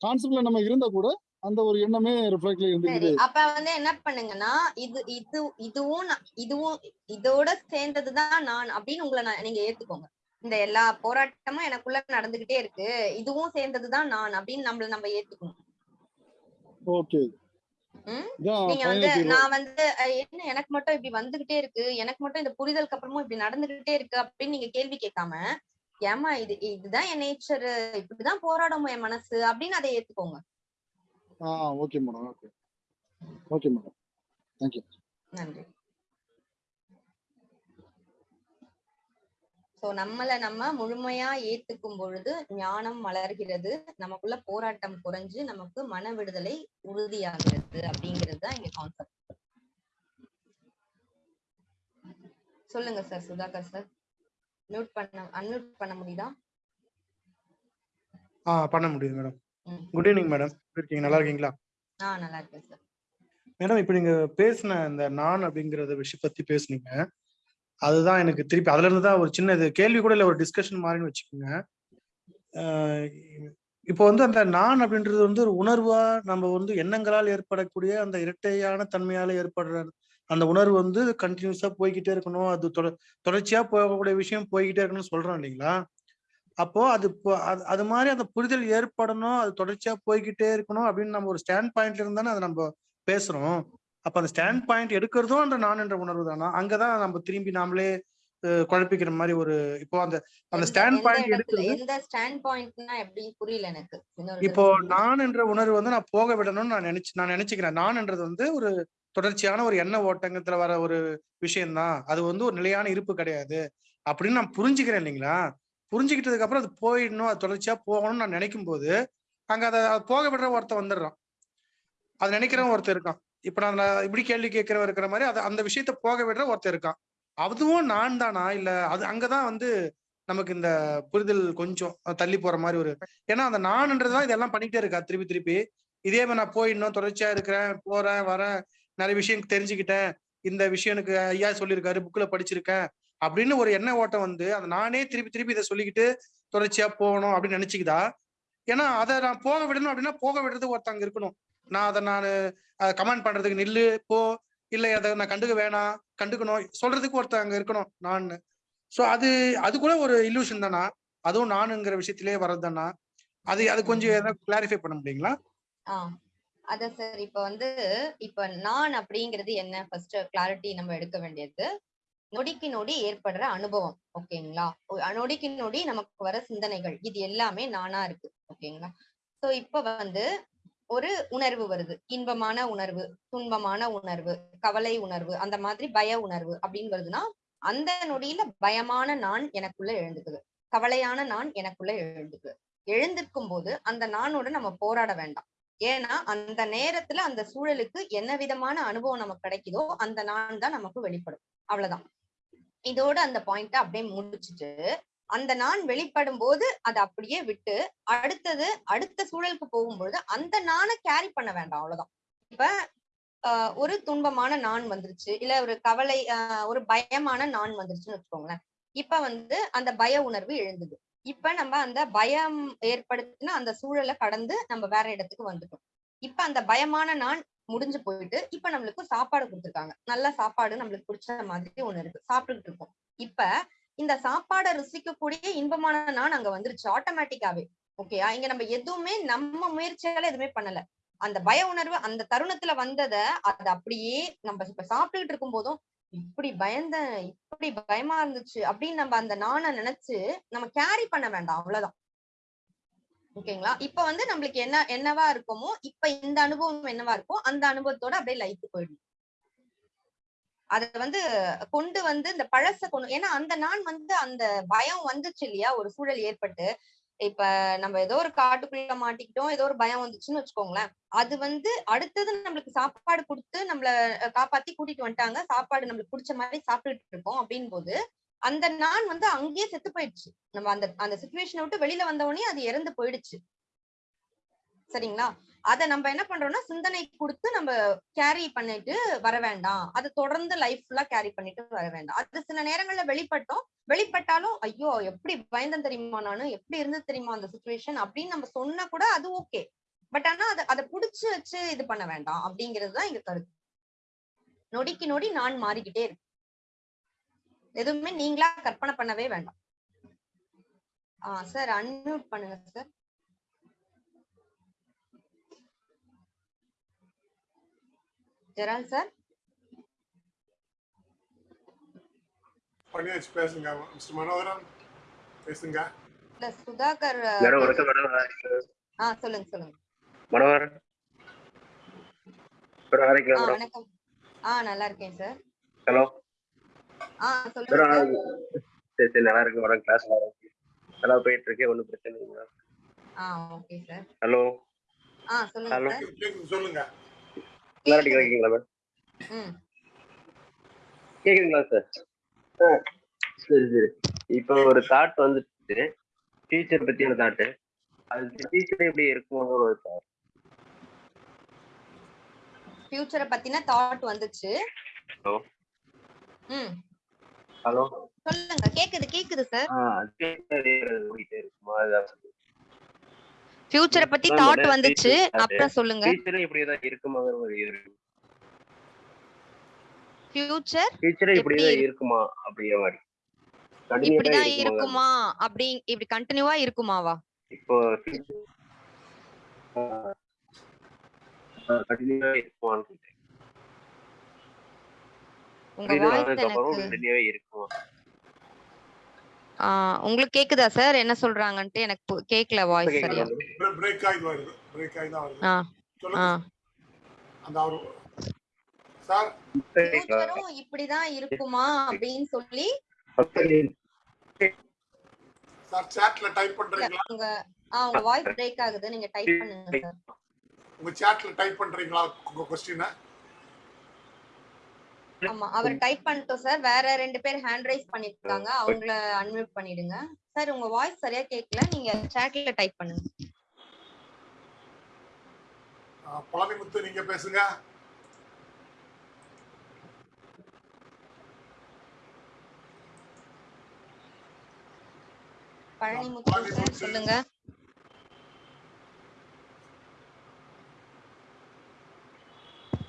கான்செப்ட்ல நம்ம இருந்தா கூட அந்த ஒரு எண்ணமே ரிஃப்ளெக்ட்ல இருந்துக்குது. அப்ப வந்து என்ன பண்ணுங்கன்னா இது இது இதுவும் இதுவும் இதோட சேர்ந்ததுதான் நான் அப்படின்னு உங்களை நீங்க ஏத்துக்கோங்க. இந்த எல்லா போராட்டமும் எனக்குள்ள நடந்துகிட்டே இருக்கு. இதுவும் சேர்ந்ததுதான் நான் அப்படின்னு நம்மள நம்ம ஏத்துக்கணும். ஓகே. நீங்க வந்து. நான் வந்து என்ன எனக்கு மட்டும் இப்படி வந்துகிட்டே இருக்கு? எனக்கு மட்டும் இந்த புரிதலுக்கு அப்புறமும் இப்படி நடந்துகிட்டே இருக்கு அப்படின்னு நீங்க கேள்வி கேட்காம ஏமா இது இதுதான் என் நேச்சர் இப்படிதான் போராடும் என் மனசு அப்படின்னு அதை ஏத்துக்கோங்க. ஆ okay madam okay okay madam thank you நன்றி. சோ நம்மள நம்ம முழுமையா ஏத்துக்கும் பொழுது ஞானம் மலர்கிறது நமக்குள்ள போராட்டம் குறைஞ்சு நமக்கு மன விடுதலை உறுதியாகிறது அப்படிங்கிறது தான் இங்க கான்செப்ட் சொல்லுங்க சார் சுதாகர் சார் மியூட் பண்ண அன்மியூட் பண்ண முடியுதா? ஆ பண்ண முடியுது மேடம் ம். குட் ஈவினிங் மேடம் இருக்கீங்க? நல்லா இருக்கீங்களா? ஆ நல்லா இருக்கேன் சார் மேடம் இப்போ நீங்க பேசின இந்த நான் அப்படிங்கறத விஷயம் பத்தி பேசுனீங்க. அதுதான் எனக்கு திருப்பி அதுல இருந்து தான் ஒரு சின்ன இது கேள்வி கூட இல்ல ஒரு டிஸ்கஷன் மாதிரின்னு வச்சுக்கோங்க. இப்போ வந்து அந்த நான் அப்படின்றது வந்து ஒரு உணர்வா நம்ம வந்து எண்ணங்களால் ஏற்படக்கூடிய அந்த இரட்டையான தன்மையால ஏற்படுற அந்த உணர்வு வந்து கண்டினியூஸா போய்கிட்டே இருக்கணும். அது தொட தொடர்ச்சியா போகக்கூடிய விஷயம் போய்கிட்டே இருக்கணும்னு சொல்றோம் இல்லைங்களா? அப்போ அது அது அது மாதிரி அந்த புரிதல் ஏற்படணும் அது தொடர்ச்சியா போய்கிட்டே இருக்கணும் அப்படின்னு நம்ம ஒரு ஸ்டாண்ட் பாயிண்ட்ல இருந்தானே அதை நம்ம பேசுறோம். அப்ப அந்த ஸ்டாண்ட் பாயிண்ட் எடுக்கிறதும் அந்த நான் என்ற உணர்வு தானா? அங்கதான் நம்ம திரும்பி நாமளே குழப்பிக்கிற மாதிரி ஒரு இப்போ அந்த அந்த ஸ்டாண்ட் பாயிண்ட் எடுக்கிறது எந்த ஸ்டாண்ட் பாயிண்ட்னா எப்படி புரியல எனக்கு. இப்போ. நான் என்ற உணர்வு வந்து நான் போக விடணும்னு நான் நினைச்சு நான் நினைச்சுக்கிறேன். நான்ன்றது வந்து ஒரு தொடர்ச்சியான ஒரு எண்ண ஓட்டங்கத்துல வர ஒரு விஷயம்தான். அது வந்து ஒரு நிலையான இருப்பு கிடையாது. அப்படின்னு நான் புரிஞ்சுக்கிறேன் இல்லைங்களா? புரிஞ்சுக்கிட்டதுக்கு அப்புறம் அது போயிடணும் அது தொடர்ச்சியா போகணும்னு நான் நினைக்கும் போது அங்க அதை போக விடுற ஒருத்தன் வந்துடுறான். அது நினைக்கிறவன் ஒருத்தர் இருக்கான். இப்ப நான் நான் இப்படி கேள்வி கேட்கிறவன் இருக்கிற மாதிரி அது அந்த விஷயத்த போக விடுற ஒருத்தர் இருக்கான். அதுவும் நான் தானா? இல்ல அது அங்கதான் வந்து நமக்கு இந்த புரிதல் கொஞ்சம் தள்ளி போற மாதிரி ஒரு ஏன்னா அந்த நான்ன்றதுதான் இதெல்லாம் பண்ணிட்டே இருக்கா. திருப்பி திருப்பி. இதே மாதிரி நான் போயிடணும் தொடர்ச்சியா இருக்கிறேன் போறேன் வரேன். நிறைய விஷயம் தெரிஞ்சுக்கிட்டேன். இந்த விஷயம் எனக்கு ஐயா சொல்லியிருக்காரு புக்ல படிச்சிருக்கேன். அப்படின்னு ஒரு எண்ண ஓட்டம் வந்து அந்த நானே திருப்பி திருப்பி இதை சொல்லிக்கிட்டு தொடர்ச்சியா போகணும் அப்படின்னு நினைச்சுக்கிதா? ஏன்னா அதை நான் போக விடணும் அப்படின்னா போக விடுறது ஒருத்தங்க இருக்கணும். நான் அதை நான் கமெண்ட் பண்றதுக்கு நில்லு போ. இல்லை அதை நான் கண்டுக்க வேணாம் கண்டுக்கணும் சொல்றதுக்கு ஒருத்தங்க இருக்கணும் நான் ஸோ அது அது கூட ஒரு இல்லூஷன் தானா? அதுவும் நானுங்கிற விஷயத்திலே வர்றது தானா? அது அது கொஞ்சம் ஏதாவது கிளாரிஃபை பண்ண முடியுங்களா? ஆ. சார் இப்ப வந்து இப்ப நான் அப்படிங்கிறது என்ன? ஃபர்ஸ்ட் கிளாரிட்டி நம்ம எடுக்க வேண்டியது. நொடிக்கு நொடி ஏற்படுற அனுபவம் ஓகேங்களா? நொடிக்கு நொடி நமக்கு வர சிந்தனைகள் இது எல்லாமே நானா இருக்கு ஓகேங்களா? சோ இப்ப வந்து ஒரு உணர்வு வருது. இன்பமான உணர்வு துன்பமான உணர்வு கவலை உணர்வு அந்த மாதிரி பய உணர்வு அப்படின்னு வருதுன்னா அந்த நொடியில பயமான நான் எனக்குள்ள எழுந்துக்குது. கவலையான நான் எனக்குள்ள எழுந்துக்குது. எழுந்திருக்கும் போது அந்த நானோட நம்ம போராட வேண்டாம். ஏன்னா அந்த நேரத்துல அந்த சூழலுக்கு என்ன விதமான அனுபவம் நமக்கு கிடைக்குதோ அந்த நான் தான் நமக்கு வெளிப்படும். அவ்வளவுதான். இதோட அந்த பாயிண்ட அப்படியே முடிச்சுட்டு அந்த நான் வெளிப்படும் போது அதை அப்படியே விட்டு அடுத்தது அடுத்த சூழலுக்கு போகும்பொழுது அந்த நானை கேரி பண்ண வேண்டாம் அவ்வளவுதான். இப்ப ஆஹ் ஒரு துன்பமான நான் வந்துருச்சு இல்ல ஒரு கவலை ஆஹ் ஒரு பயமான நான் வந்துருச்சுன்னு வச்சுக்கோங்களேன். இப்ப வந்து அந்த பய உணர்வு எழுந்தது. இப்ப நம்ம அந்த பயம் ஏற்படுத்தின அந்த சூழலை கடந்து நம்ம வேற இடத்துக்கு வந்துட்டோம். இப்ப அந்த பயமான நான் முடிஞ்சு போயிட்டு இப்ப நம்மளுக்கு சாப்பாடு கொடுத்துருக்காங்க. நல்ல சாப்பாடு நம்மளுக்கு பிடிச்ச மாதிரி ஒண்ணு இருக்கு. சாப்பிட்டுட்டு இருக்கோம். இப்ப இந்த சாப்பாடை ருசிக்கக்கூடிய இன்பமான நான் அங்க வந்துருச்சு. ஆட்டோமேட்டிக்காவே ஓகேயா இங்க நம்ம எதுவுமே நம்ம முயற்சியால எதுவுமே பண்ணல. அந்த பய உணர்வு அந்த தருணத்துல வந்தத அது அப்படியே நம்ம இப்ப சாப்பிட்டுக்கிட்டு இருக்கும் போதும் இப்படி பயந்த இப்படி பயமா இருந்துச்சு அப்படின்னு நம்ம அந்த நானை நினைச்சு நம்ம கேரி பண்ண வேண்டாம். அவ்வளவுதான். ஓகேங்களா? இப்ப வந்து நம்மளுக்கு என்ன என்னவா இருக்குமோ இப்ப இந்த அனுபவம் என்னவா இருக்கோ அந்த அனுபவத்தோட அப்படியே லைஃப் போயிடும். அத வந்து கொண்டு வந்து இந்த பழச கொண்டு ஏன்னா அந்த நான் வந்து அந்த பயம் வந்துச்சு இல்லையா? ஒரு சூழல் ஏற்பட்டு. இப்ப நம்ம ஏதோ ஒரு காட்டுக்குள்ள மாட்டிக்கிட்டோம் ஏதோ ஒரு பயம் வந்துச்சுன்னு வச்சுக்கோங்களேன். அது வந்து அடுத்தது நம்மளுக்கு சாப்பாடு கொடுத்து நம்மள காப்பாத்தி கூட்டிட்டு வந்துட்டாங்க. சாப்பாடு நம்மளுக்கு பிடிச்ச மாதிரி சாப்பிட்டுட்டு இருக்கோம் அப்படின் போது அந்த நான் வந்து அங்கேயே செத்து போயிடுச்சு. நம்ம அந்த அந்த சுச்சுவேஷனை விட்டு வெளியில வந்த உடனே அது இறந்து போயிடுச்சு. சரிங்களா? அத நம்ம என்ன பண்றோம்னா சிந்தனை கொடுத்து நம்ம கேரி பண்ணிட்டு வர வேண்டாம். அது தொடர்ந்து லைஃப் ஃபுல்லா கேரி பண்ணிட்டு வர வேண்டாம். அது சில நேரங்கள்ல வெளிப்பட்டோம். வெளிப்பட்டாலும் ஐயோ எப்படி பயந்தன் தெரியுமா நானு? எப்படி இருந்தது தெரியுமா அந்த சுச்சுவேஷன் அப்படின்னு நம்ம சொன்னா கூட அது ஓகே பட் ஆனா அதை அதை புடிச்சு வச்சு இது பண்ண வேண்டாம் அப்படிங்கிறது தான் இங்க கருத்து. நொடிக்கு நொடி நான் மாறிக்கிட்டே இருக்கு. எதுவுமே நீங்களா கற்பனை பண்ணவே வேண்டாம். ஆ சார் அன்மியூட் பண்ணுங்க சார் ஜெரால் சார் பண்ணியாச்சு பேசுங்க மிஸ்டர் மனோகரன் பேசுங்க. இல்ல சுதாகர் ஆ சொல்லுங்க சொல்லுங்க. மனோகர் மேடம் ஆ ஆரம்பிக்கலாம் மேடம் வணக்கம். ஆ நல்லா இருக்கேன் சார் ஹலோ? சார் சரி சரி நல்லா இருக்கு மேடம் கிளாஸ் நல்லா போயிட்டு இருக்கு. ஒன்றும் பிரச்சனை இல்லைங்க ஆ ஓகே சார் ஹலோ ஆ சொல்லுங்க Hello. சார் கேக்குது, சொல்லுங்க. கிளாரிட்டி கேக்குது. கிடைக்குங்களா மேம் ம். கேக்குதுங்களா சார் ஆ. சரி சரி. இப்போ ஒரு தாட் வந்துட்டு ஃபியூச்சர் பத்தியான தாட்டு அது ஃபியூச்சர் எப்படி இருக்குமோ ஒரு thought. ஃபியூச்சரை பத்தின தாட் வந்துச்சு. ம். ஹலோ. சொல்லுங்க கேக்குது கேக்குது சார். ஃபியூச்சரை பத்தி தாட் வந்துச்சு அப்புறம் சொல்லுங்க. ஃபியூச்சர் இப்படி தான் இருக்குமாங்கிற ஒரு இது ஃபியூச்சர் ஃபியூச்சர் இப்படி தான் இருக்கு? இருக்குமா அப்படிங்கிற மாதிரி? இப்படிதான் இருக்குமாங்கிற இருக்குமா அப்படி இப்படி கண்டினியூவா இருக்குமாவா? இப்போ கண்டினியூவா இருக்குமான்னு கேட்டேன். உங்க புரியுது வாய்ஸ் அதுக்கு அப்புறம் எனக்கு கண்டினியூவா இருக்குமா ஆ, உங்களுக்கு கேக்குதா சார்? என்ன சொல்றாங்கன்ட்டு எனக்கு கேக்கல வாய்ஸ் சரியா? பிரேக் ஆகி வருது பிரேக் ஆகி தான் வருது? ஆ ஆ. சொல்லுங்க அந்த அவரு சார். ஃபியூச்சரும் இப்படிதான் இருக்குமா அப்படின்னு சொல்லி சார் சாட்ல டைப் பண்றீங்களா? உங்க ஆ உங்க வாய்ஸ் பிரேக் ஆகுது. நீங்க டைப் பண்ணுங்க சார். உங்க சாட்ல டைப் பண்றீங்களா? உங்க கொஸ்டினை ஆமா அவர் டைப் பண்ணிட்டோம் சார் வேற ரெண்டு பேர் ஹேண்ட் ரைஸ் பண்ணிருக்காங்க. அவங்கள அன்மியூட் பண்ணிடுங்க. சார் உங்க வாய்ஸ் சரியா கேக்கல. நீங்க சாட்ல டைப் பண்ணுங்க. பழனிமுத்து நீங்க பேசுங்க. பழனிமுத்து சார். சொல்லுங்க.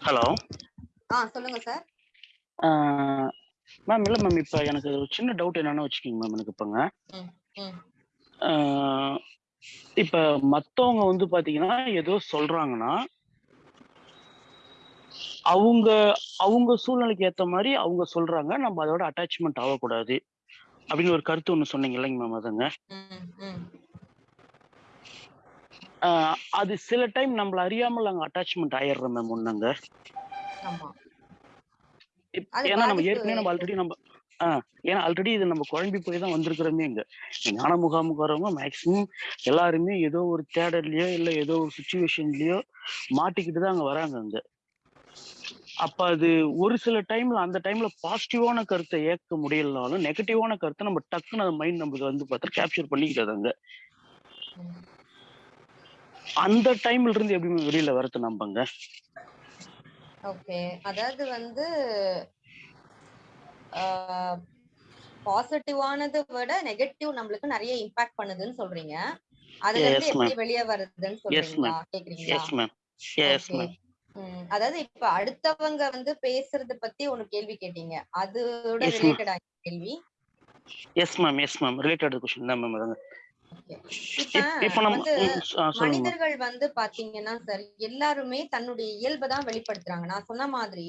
ஹலோ ஆ சொல்லுங்க சார் மேம் இல்லை மேம் இப்போ எனக்கு ஒரு சின்ன டவுட் என்னன்னு வச்சுக்கோங்க மேம் எனக்கு இப்போங்க. இப்போ மற்றவங்க வந்து பார்த்தீங்கன்னா ஏதோ சொல்கிறாங்கன்னா அவங்க அவங்க சூழ்நிலைக்கு ஏத்த மாதிரி அவங்க சொல்றாங்க நம்ம அதோட அட்டாச்மெண்ட் ஆகக்கூடாது. அப்படின்னு ஒரு கருத்து ஒண்ணு சொன்னீங்க இல்லைங்க மேம் அதுங்க. அது சில டைம் நம்மள அறியாமல் அங்க அட்டாச்மெண்ட் ஆயிடுறோம் மேம் அது ஏன்னா நம்ம ஏற்கனவே நம்ம ஆல்ரெடி நம்ம ஆஹ் ஏன்னா ஆல்ரெடி இது நம்ம குழம்பி போய் தான் வந்திருக்கிறோமே இங்க. ஞான முகாமுக்கு வரவங்க மேக்சிமம் எல்லாருமே ஏதோ ஒரு தேடல்லையோ இல்ல ஏதோ ஒரு சுச்சுவேஷன்லயோ மாட்டிக்கிட்டு தான் அங்க வராங்க அங்க. அப்ப அது ஒரு சில டைம்ல அந்த டைம்ல பாசிட்டிவான கருத்தை ஏற்க முடியலனாலும் நெகட்டிவான கருத்தை நம்ம டக்குன்னு அந்த மைண்ட் நம்மளுக்கு வந்து பார்த்தா கேப்சர் பண்ணிக்கிட்டது அங்க. அந்த டைம்ல இருந்து எப்படி வெளியில வரது நம்பங்க? ஓகே. அதாவது வந்து பாசிட்டிவானது விட நெகட்டிவ் நம்மளுக்கு நிறைய இம்பாக்ட் பண்ணுதுன்னு சொல்றீங்க. அதுல இருந்து. எப்படி வெளியே வருதுன்னு சொல்றீங்களா? கேக்குறீங்களா? Yes ma'am yes. மேம் ம், அதாவது இப்ப அடுத்தவங்க வந்து பேசுறத பத்தி ஒண்ணு கேள்வி கேட்டீங்க. அதோட ma'am. ரிலேட்டடா கேள்வி. Yes ma'am yes ma'am related question தான் மேம் அதுங்க மனிதர்கள் வந்து பாத்தீங்கன்னா சார் எல்லாருமே தன்னுடைய இயல்பை தான் வெளிப்படுத்துறாங்க. நான் சொன்ன மாதிரி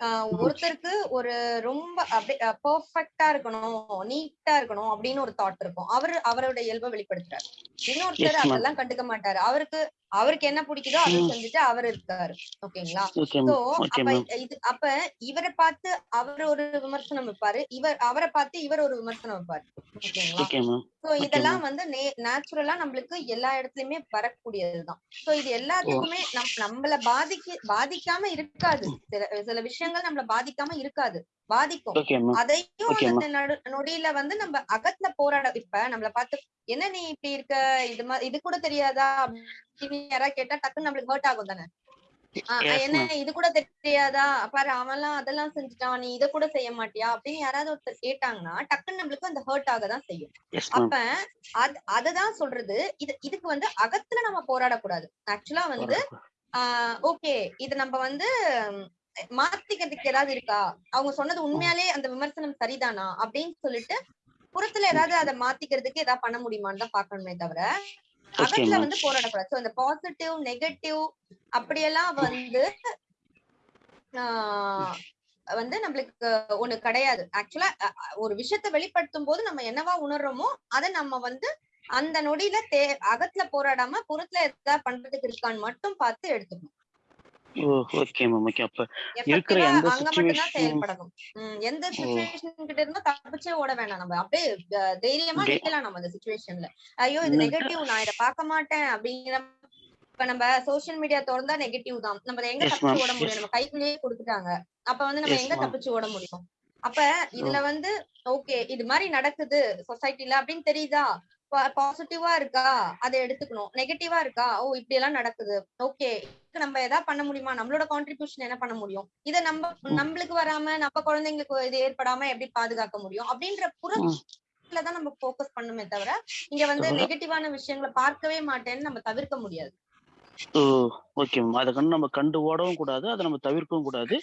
ஆஹ் ஒருத்தருக்கு ஒரு ரொம்ப அப்படியே பெர்ஃபெக்டா இருக்கணும் நீட்டா இருக்கணும் அப்படின்னு ஒரு தாட் இருக்கும். அவரு அவரோட இயல்பை வெளிப்படுத்துறாரு. இன்னொருத்தர். அதெல்லாம் கண்டுக்க மாட்டாரு. அவருக்கு அவருக்கு என்ன பிடிக்குதோ அதை. செஞ்சுட்டு அவர் இருக்காரு. ஓகேங்களா? ஓகே சோ அப்ப இது அப்ப இவரை பார்த்து அவர் ஒரு விமர்சனம் வைப்பாரு. இவர் அவரை பார்த்து இவர் ஒரு விமர்சனம் வைப்பாரு. ஓகேங்களா? சோ இதெல்லாம் வந்து நேச்சுரலா நம்மளுக்கு எல்லா இடத்துலயுமே வரக்கூடியதுதான். சோ இது எல்லாத்துக்குமே நம் நம்மள பாதிக்க பாதிக்காம இருக்காது. சில சில விஷயங்கள் நம்மள பாதிக்காம இருக்காது. பாதிக்கும். அதையும் அந்த நடு- நொடியில வந்து நம்ம அகத்துல போராட இப்ப நம்மள பார்த்து என்ன நீ இப்படி இருக்க? இது மாதிரி இது கூட தெரியாதா? அப்படின்னு யாராவது கேட்டா டக்குன்னு நம்மளுக்கு ஹர்ட் ஆகும் தானே. என்ன. இது கூட தெரியாதா? பாரு அவன்லாம் அதெல்லாம் செஞ்சுட்டான். நீ இத கூட செய்ய மாட்டியா? அப்படின்னு யாராவது ஒருத்தர் கேட்டாங்கன்னா டக்குன்னு நம்மளுக்கு அந்த ஹர்ட் ஆக தான் செய்யும். அப்ப அது அததான் சொல்றது. இது இதுக்கு வந்து அகத்துல நம்ம போராடக்கூடாது. ஆக்சுவலா வந்து ஆஹ் ஓகே இது நம்ம வந்து மாத்திக்கிறதுக்கு ஏதாவது இருக்கா? அவங்க சொன்னது உண்மையாலே அந்த விமர்சனம் சரிதானா? அப்படின்னு சொல்லிட்டு புறத்துல ஏதாவது அதை மாத்திக்கிறதுக்கு ஏதாவது பண்ண முடியுமான்னு தான் பாக்கணுமே தவிர அகத்துல வந்து போராடக்கூடாது. சோ இந்த பாசிட்டிவ் நெகட்டிவ் அப்படியெல்லாம் வந்து ஆஹ் வந்து நம்மளுக்கு ஒண்ணு கிடையாது. ஆக்சுவலா ஒரு விஷயத்த வெளிப்படுத்தும் போது நம்ம என்னவா உணர்றோமோ அதை நம்ம வந்து அந்த நொடியில தே அகத்துல போராடாம புறத்துல ஏதாவது பண்றதுக்கு இருக்கான்னு மட்டும் பார்த்து எடுத்துக்கணும். ஓகே மேம் ஓகே அப்ப இருக்கிற எந்த. சுச்சுவேஷன் கிட்ட இருந்தும் தப்பிச்சே ஓட வேணாம் நம்ம. அப்படியே தைரியமா நிக்கலாம் நம்ம அந்த சுச்சுவேஷன்ல ஐயோ இது நெகட்டிவ் நான் இதை பார்க்க மாட்டேன் அப்படிங்கிற இப்ப நம்ம சோஷியல் மீடியா திறந்தா நெகட்டிவ் தான். நம்ம எங்க தப்பிச்சு. ஓட முடியும். நம்ம கைக்குள்ளேயே கொடுத்துட்டாங்க. அப்ப வந்து நம்ம எங்க. தப்பிச்சு ஓட முடியும்? அப்ப இதுல வந்து ஓகே இது மாதிரி நடக்குது சொசைட்டில அப்படின்னு தெரியுதா? பாசிட்டிவா இருக்கா? அதை எடுத்துக்கணும். நெகட்டிவா இருக்கா? ஓ இப்படி எல்லாம் நடக்குது ஓகே நம்ம எதாவது பண்ண முடியுமா? நம்மளோட கான்ட்ரிபியூஷன் என்ன பண்ண முடியும்? இத நம்ம நம்மளுக்கு வராம நம்ம குழந்தைங்களுக்கு இது ஏற்படாம எப்படி பாதுகாக்க முடியும்? அப்படின்ற புறத்துல தான் நம்ம ஃபோக்கஸ் பண்ணுமே தவிர இங்க வந்து நெகட்டிவான விஷயங்களை பார்க்கவே மாட்டேன்னு நம்ம தவிர்க்க முடியாது. ஓ ஓகே மேம் அதை கண்டு நம்ம கண்டு ஓடவும் கூடாது. அதை நம்ம தவிர்க்கவும் கூடாது.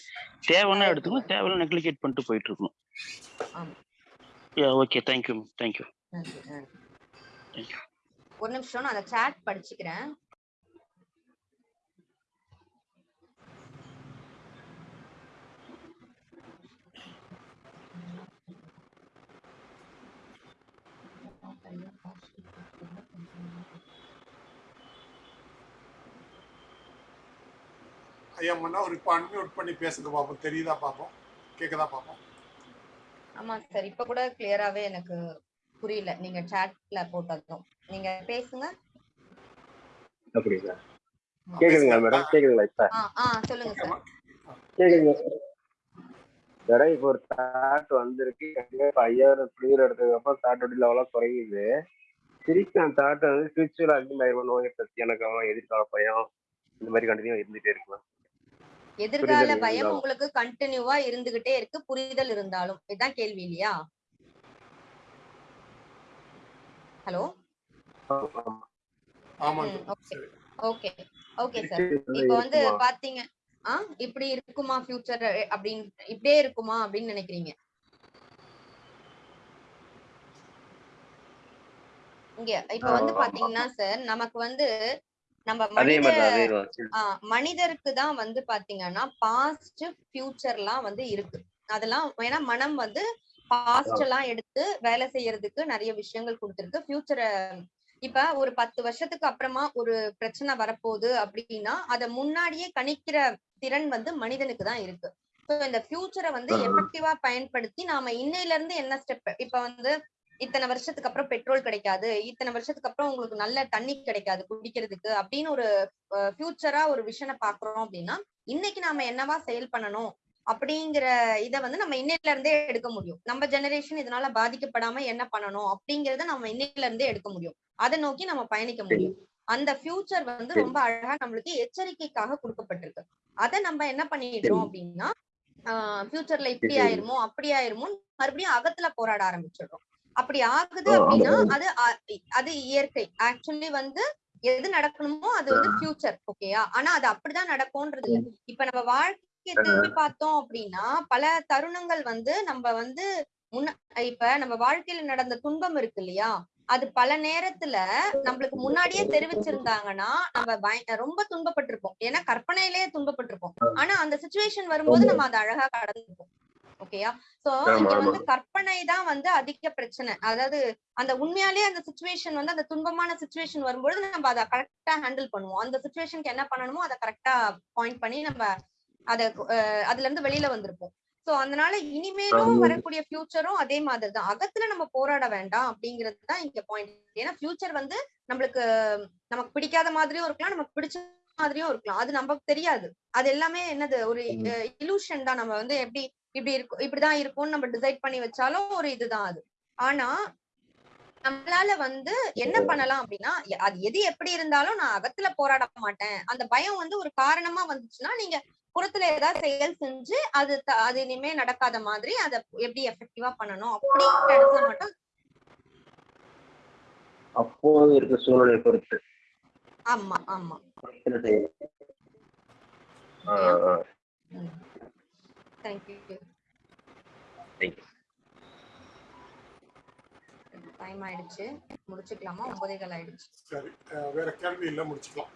தேவைன்னா எடுத்துக்கணும். தேவையில்ல நெக்லிகேட் பண்ணிட்டு போயிட்டு இருக்கணும். ஓகே தேங்க்யூ மேம் தேங்க்யூ நன்றி, நன்றி. Thank you. ஒரு நிமிஷம் நான் அந்த சாட் படிச்சுக்கிறேன். ஐயா மன்னா ஒரு இப்போ அன்மியூட் பண்ணி பேசுங்க பார்ப்போம் தெரியுதா பார்ப்போம் கேட்குதா பார்ப்போம் ஆமா சார் இப்ப கூட கிளியராவே எனக்கு புரியல. நீங்க சாட்ல போட்டதும். நீங்க பேசுங்க. அப்படிங்களா? கேக்குதுங்களா மேடம்? கேக்குதுங்களா இப்ப? ஆ ஆ சொல்லுங்க சார். கேக்குதுங்க வேற இப்போ ஒரு தாட் வந்திருக்கு. இப்ப ஐயாயிரம் கிளியர் எடுத்ததுக்கு அப்புறம் தாட்டோட குறையுது. திருப்பி அந்த தாட்டை வந்து ஃபியூச்சர்ல அதிகமாயிருமா நோய் பத்தி எனக்கு அவன் எதிர்கால பயம். இந்த மாதிரி கண்டினியூ இருந்துட்டே இருக்கலாம் எதிர்கால பயம். உங்களுக்கு கண்டினியூவா இருந்துகிட்டே இருக்கு. புரிதல் இருந்தாலும். இதுதான் கேள்வி இல்லையா? ஹலோ? ஓகே. ஓகே. சார். இப்ப வந்து? பாத்தீங்க ஆ? இப்படி இருக்குமா ஃபியூச்சர் அப்படின்னு இப்படியே இருக்குமா? அப்படின்னு நினைக்கிறீங்க. இங்க இப்ப வந்து. பாத்தீங்கன்னா சார் நமக்கு வந்து நம்ம மனித மனிதருக்கு தான் வந்து பாத்தீங்கன்னா பாஸ்ட் ஃபியூச்சர்லாம் வந்து இருக்கு. அதெல்லாம் ஏன்னா மனம் வந்து பாஸ்ட் எல்லாம் எடுத்து வேலை செய்யறதுக்கு நிறைய விஷயங்கள் கொடுத்துருக்கு. ஃபியூச்சரை இப்ப ஒரு பத்து வருஷத்துக்கு அப்புறமா ஒரு பிரச்சனை வரப்போகுது அப்படின்னா அத முன்னாடியே கணிக்கிற திறன் வந்து மனிதனுக்கு தான் இருக்கு. ஸோ இந்த ஃபியூச்சரை வந்து. எஃபெக்டிவா பயன்படுத்தி நாம இன்னையில இருந்து என்ன ஸ்டெப் இப்ப வந்து இத்தனை வருஷத்துக்கு அப்புறம் பெட்ரோல் கிடைக்காது இத்தனை வருஷத்துக்கு அப்புறம் உங்களுக்கு நல்ல தண்ணி கிடைக்காது குடிக்கிறதுக்கு அப்படின்னு ஒரு ஃபியூச்சரா ஒரு விஷனை பாக்குறோம் அப்படின்னா இன்னைக்கு நாம என்னவா செயல் பண்ணணும்? அப்படிங்கிற இத வந்து நம்ம இன்னையில இருந்தே எடுக்க முடியும். நம்ம ஜெனரேஷன் இதனால பாதிக்கப்படாம என்ன பண்ணணும் அப்படிங்கறத நம்ம இன்னையில இருந்தே எடுக்க முடியும். அதை நோக்கி நம்ம பயணிக்க முடியும். அந்த ஃபியூச்சர் வந்து ரொம்ப அழகா நம்மளுக்கு எச்சரிக்கைக்காக கொடுக்கப்பட்டிருக்கு. அதை நம்ம என்ன பண்ணிடுறோம் அப்படின்னா ஃபியூச்சர்ல இப்படி. ஆயிருமோ அப்படி ஆயிருமோ மறுபடியும் அகத்துல போராட ஆரம்பிச்சிடுறோம். அப்படி ஆகுது. அப்படின்னா அது அது இயற்கை. ஆக்சுவலி வந்து எது நடக்கணுமோ அது வந்து ஃபியூச்சர் ஓகேயா ஆனா அது அப்படிதான் நடக்கும்ன்றது இல்ல. இப்ப நம்ம வாழ்க்கையை திரும்பி பார்த்தோம் அப்படின்னா பல தருணங்கள் வந்து நம்ம வந்து முன்ன இப்ப நம்ம வாழ்க்கையில நடந்த துன்பம் இருக்கு இல்லையா? அது பல நேரத்துல நம்மளுக்கு முன்னாடியே தெரிவிச்சிருந்தாங்கன்னா நம்ம ரொம்ப துன்பப்பட்டிருப்போம். ஏன்னா கற்பனையிலேயே துன்பப்பட்டிருப்போம். ஆனா அந்த சுச்சுவேஷன் வரும்போது நம்ம அதை அழகா கடந்துருப்போம் ஓகேயா? சோ இங்க. வந்து கற்பனை தான் வந்து அதிக பிரச்சனை. அதாவது அந்த உண்மையாலே அந்த சுச்சுவேஷன் வந்து அந்த துன்பமான சுச்சுவேஷன் வரும்பொழுது நம்ம அதை கரெக்டா ஹேண்டில் பண்ணுவோம். அந்த சுச்சுவேஷனுக்கு என்ன பண்ணணுமோ அதை கரெக்டா பாயிண்ட் பண்ணி நம்ம அத அதுல இருந்து வெளியில வந்திருப்போம். சோ அதனால இனிமேலும். வரக்கூடிய ஃபியூச்சரும் அதே மாதிரி தான் அகத்துல நம்ம போராட வேண்டாம் அப்படிங்கிறது தான் இங்க பாயிண்ட் ஏன்னா ஃபியூச்சர் வந்து நம்மளுக்கு நமக்கு பிடிக்காத மாதிரியும் இருக்கலாம் நமக்கு பிடிச்ச மாதிரியும் இருக்கலாம். அது நமக்கு தெரியாது. அது எல்லாமே என்னது ஒரு இலூஷன் தான். நம்ம வந்து எப்படி இப்படி இருக்கும் இப்படிதான் இருக்கும்னு நம்ம டிசைட் பண்ணி வச்சாலும் ஒரு இதுதான் அது. ஆனா நம்மளால வந்து என்ன பண்ணலாம் அப்படின்னா அது எது எப்படி இருந்தாலும் நான் அகத்துல போராட மாட்டேன். அந்த பயம் வந்து ஒரு காரணமா வந்துச்சுன்னா நீங்க புறத்துல ஏதாவது செயல் செஞ்சு அது அது இனிமே நடக்காத மாதிரி அதை எப்படி எஃபெக்டிவா பண்ணணும் அப்படிங்கிற இடத்துல மட்டும் அப்போது இருக்க சூழ்நிலை பொறுத்து. ஆமா ஆமா. Thank you Thank you. டைம் ஆயிடுச்சு. முடிச்சுக்கலாமா? ஒன்பதேகால் ஆயிடுச்சு. சரி வேற கேள்வி இல்லை முடிச்சுக்கலாம்.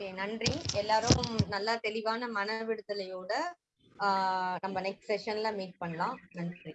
ஓகே நன்றி. எல்லாரும் நல்லா தெளிவான மன விடுதலையோட நம்ம நெக்ஸ்ட் செஷன்ல மீட் பண்ணலாம். நன்றி.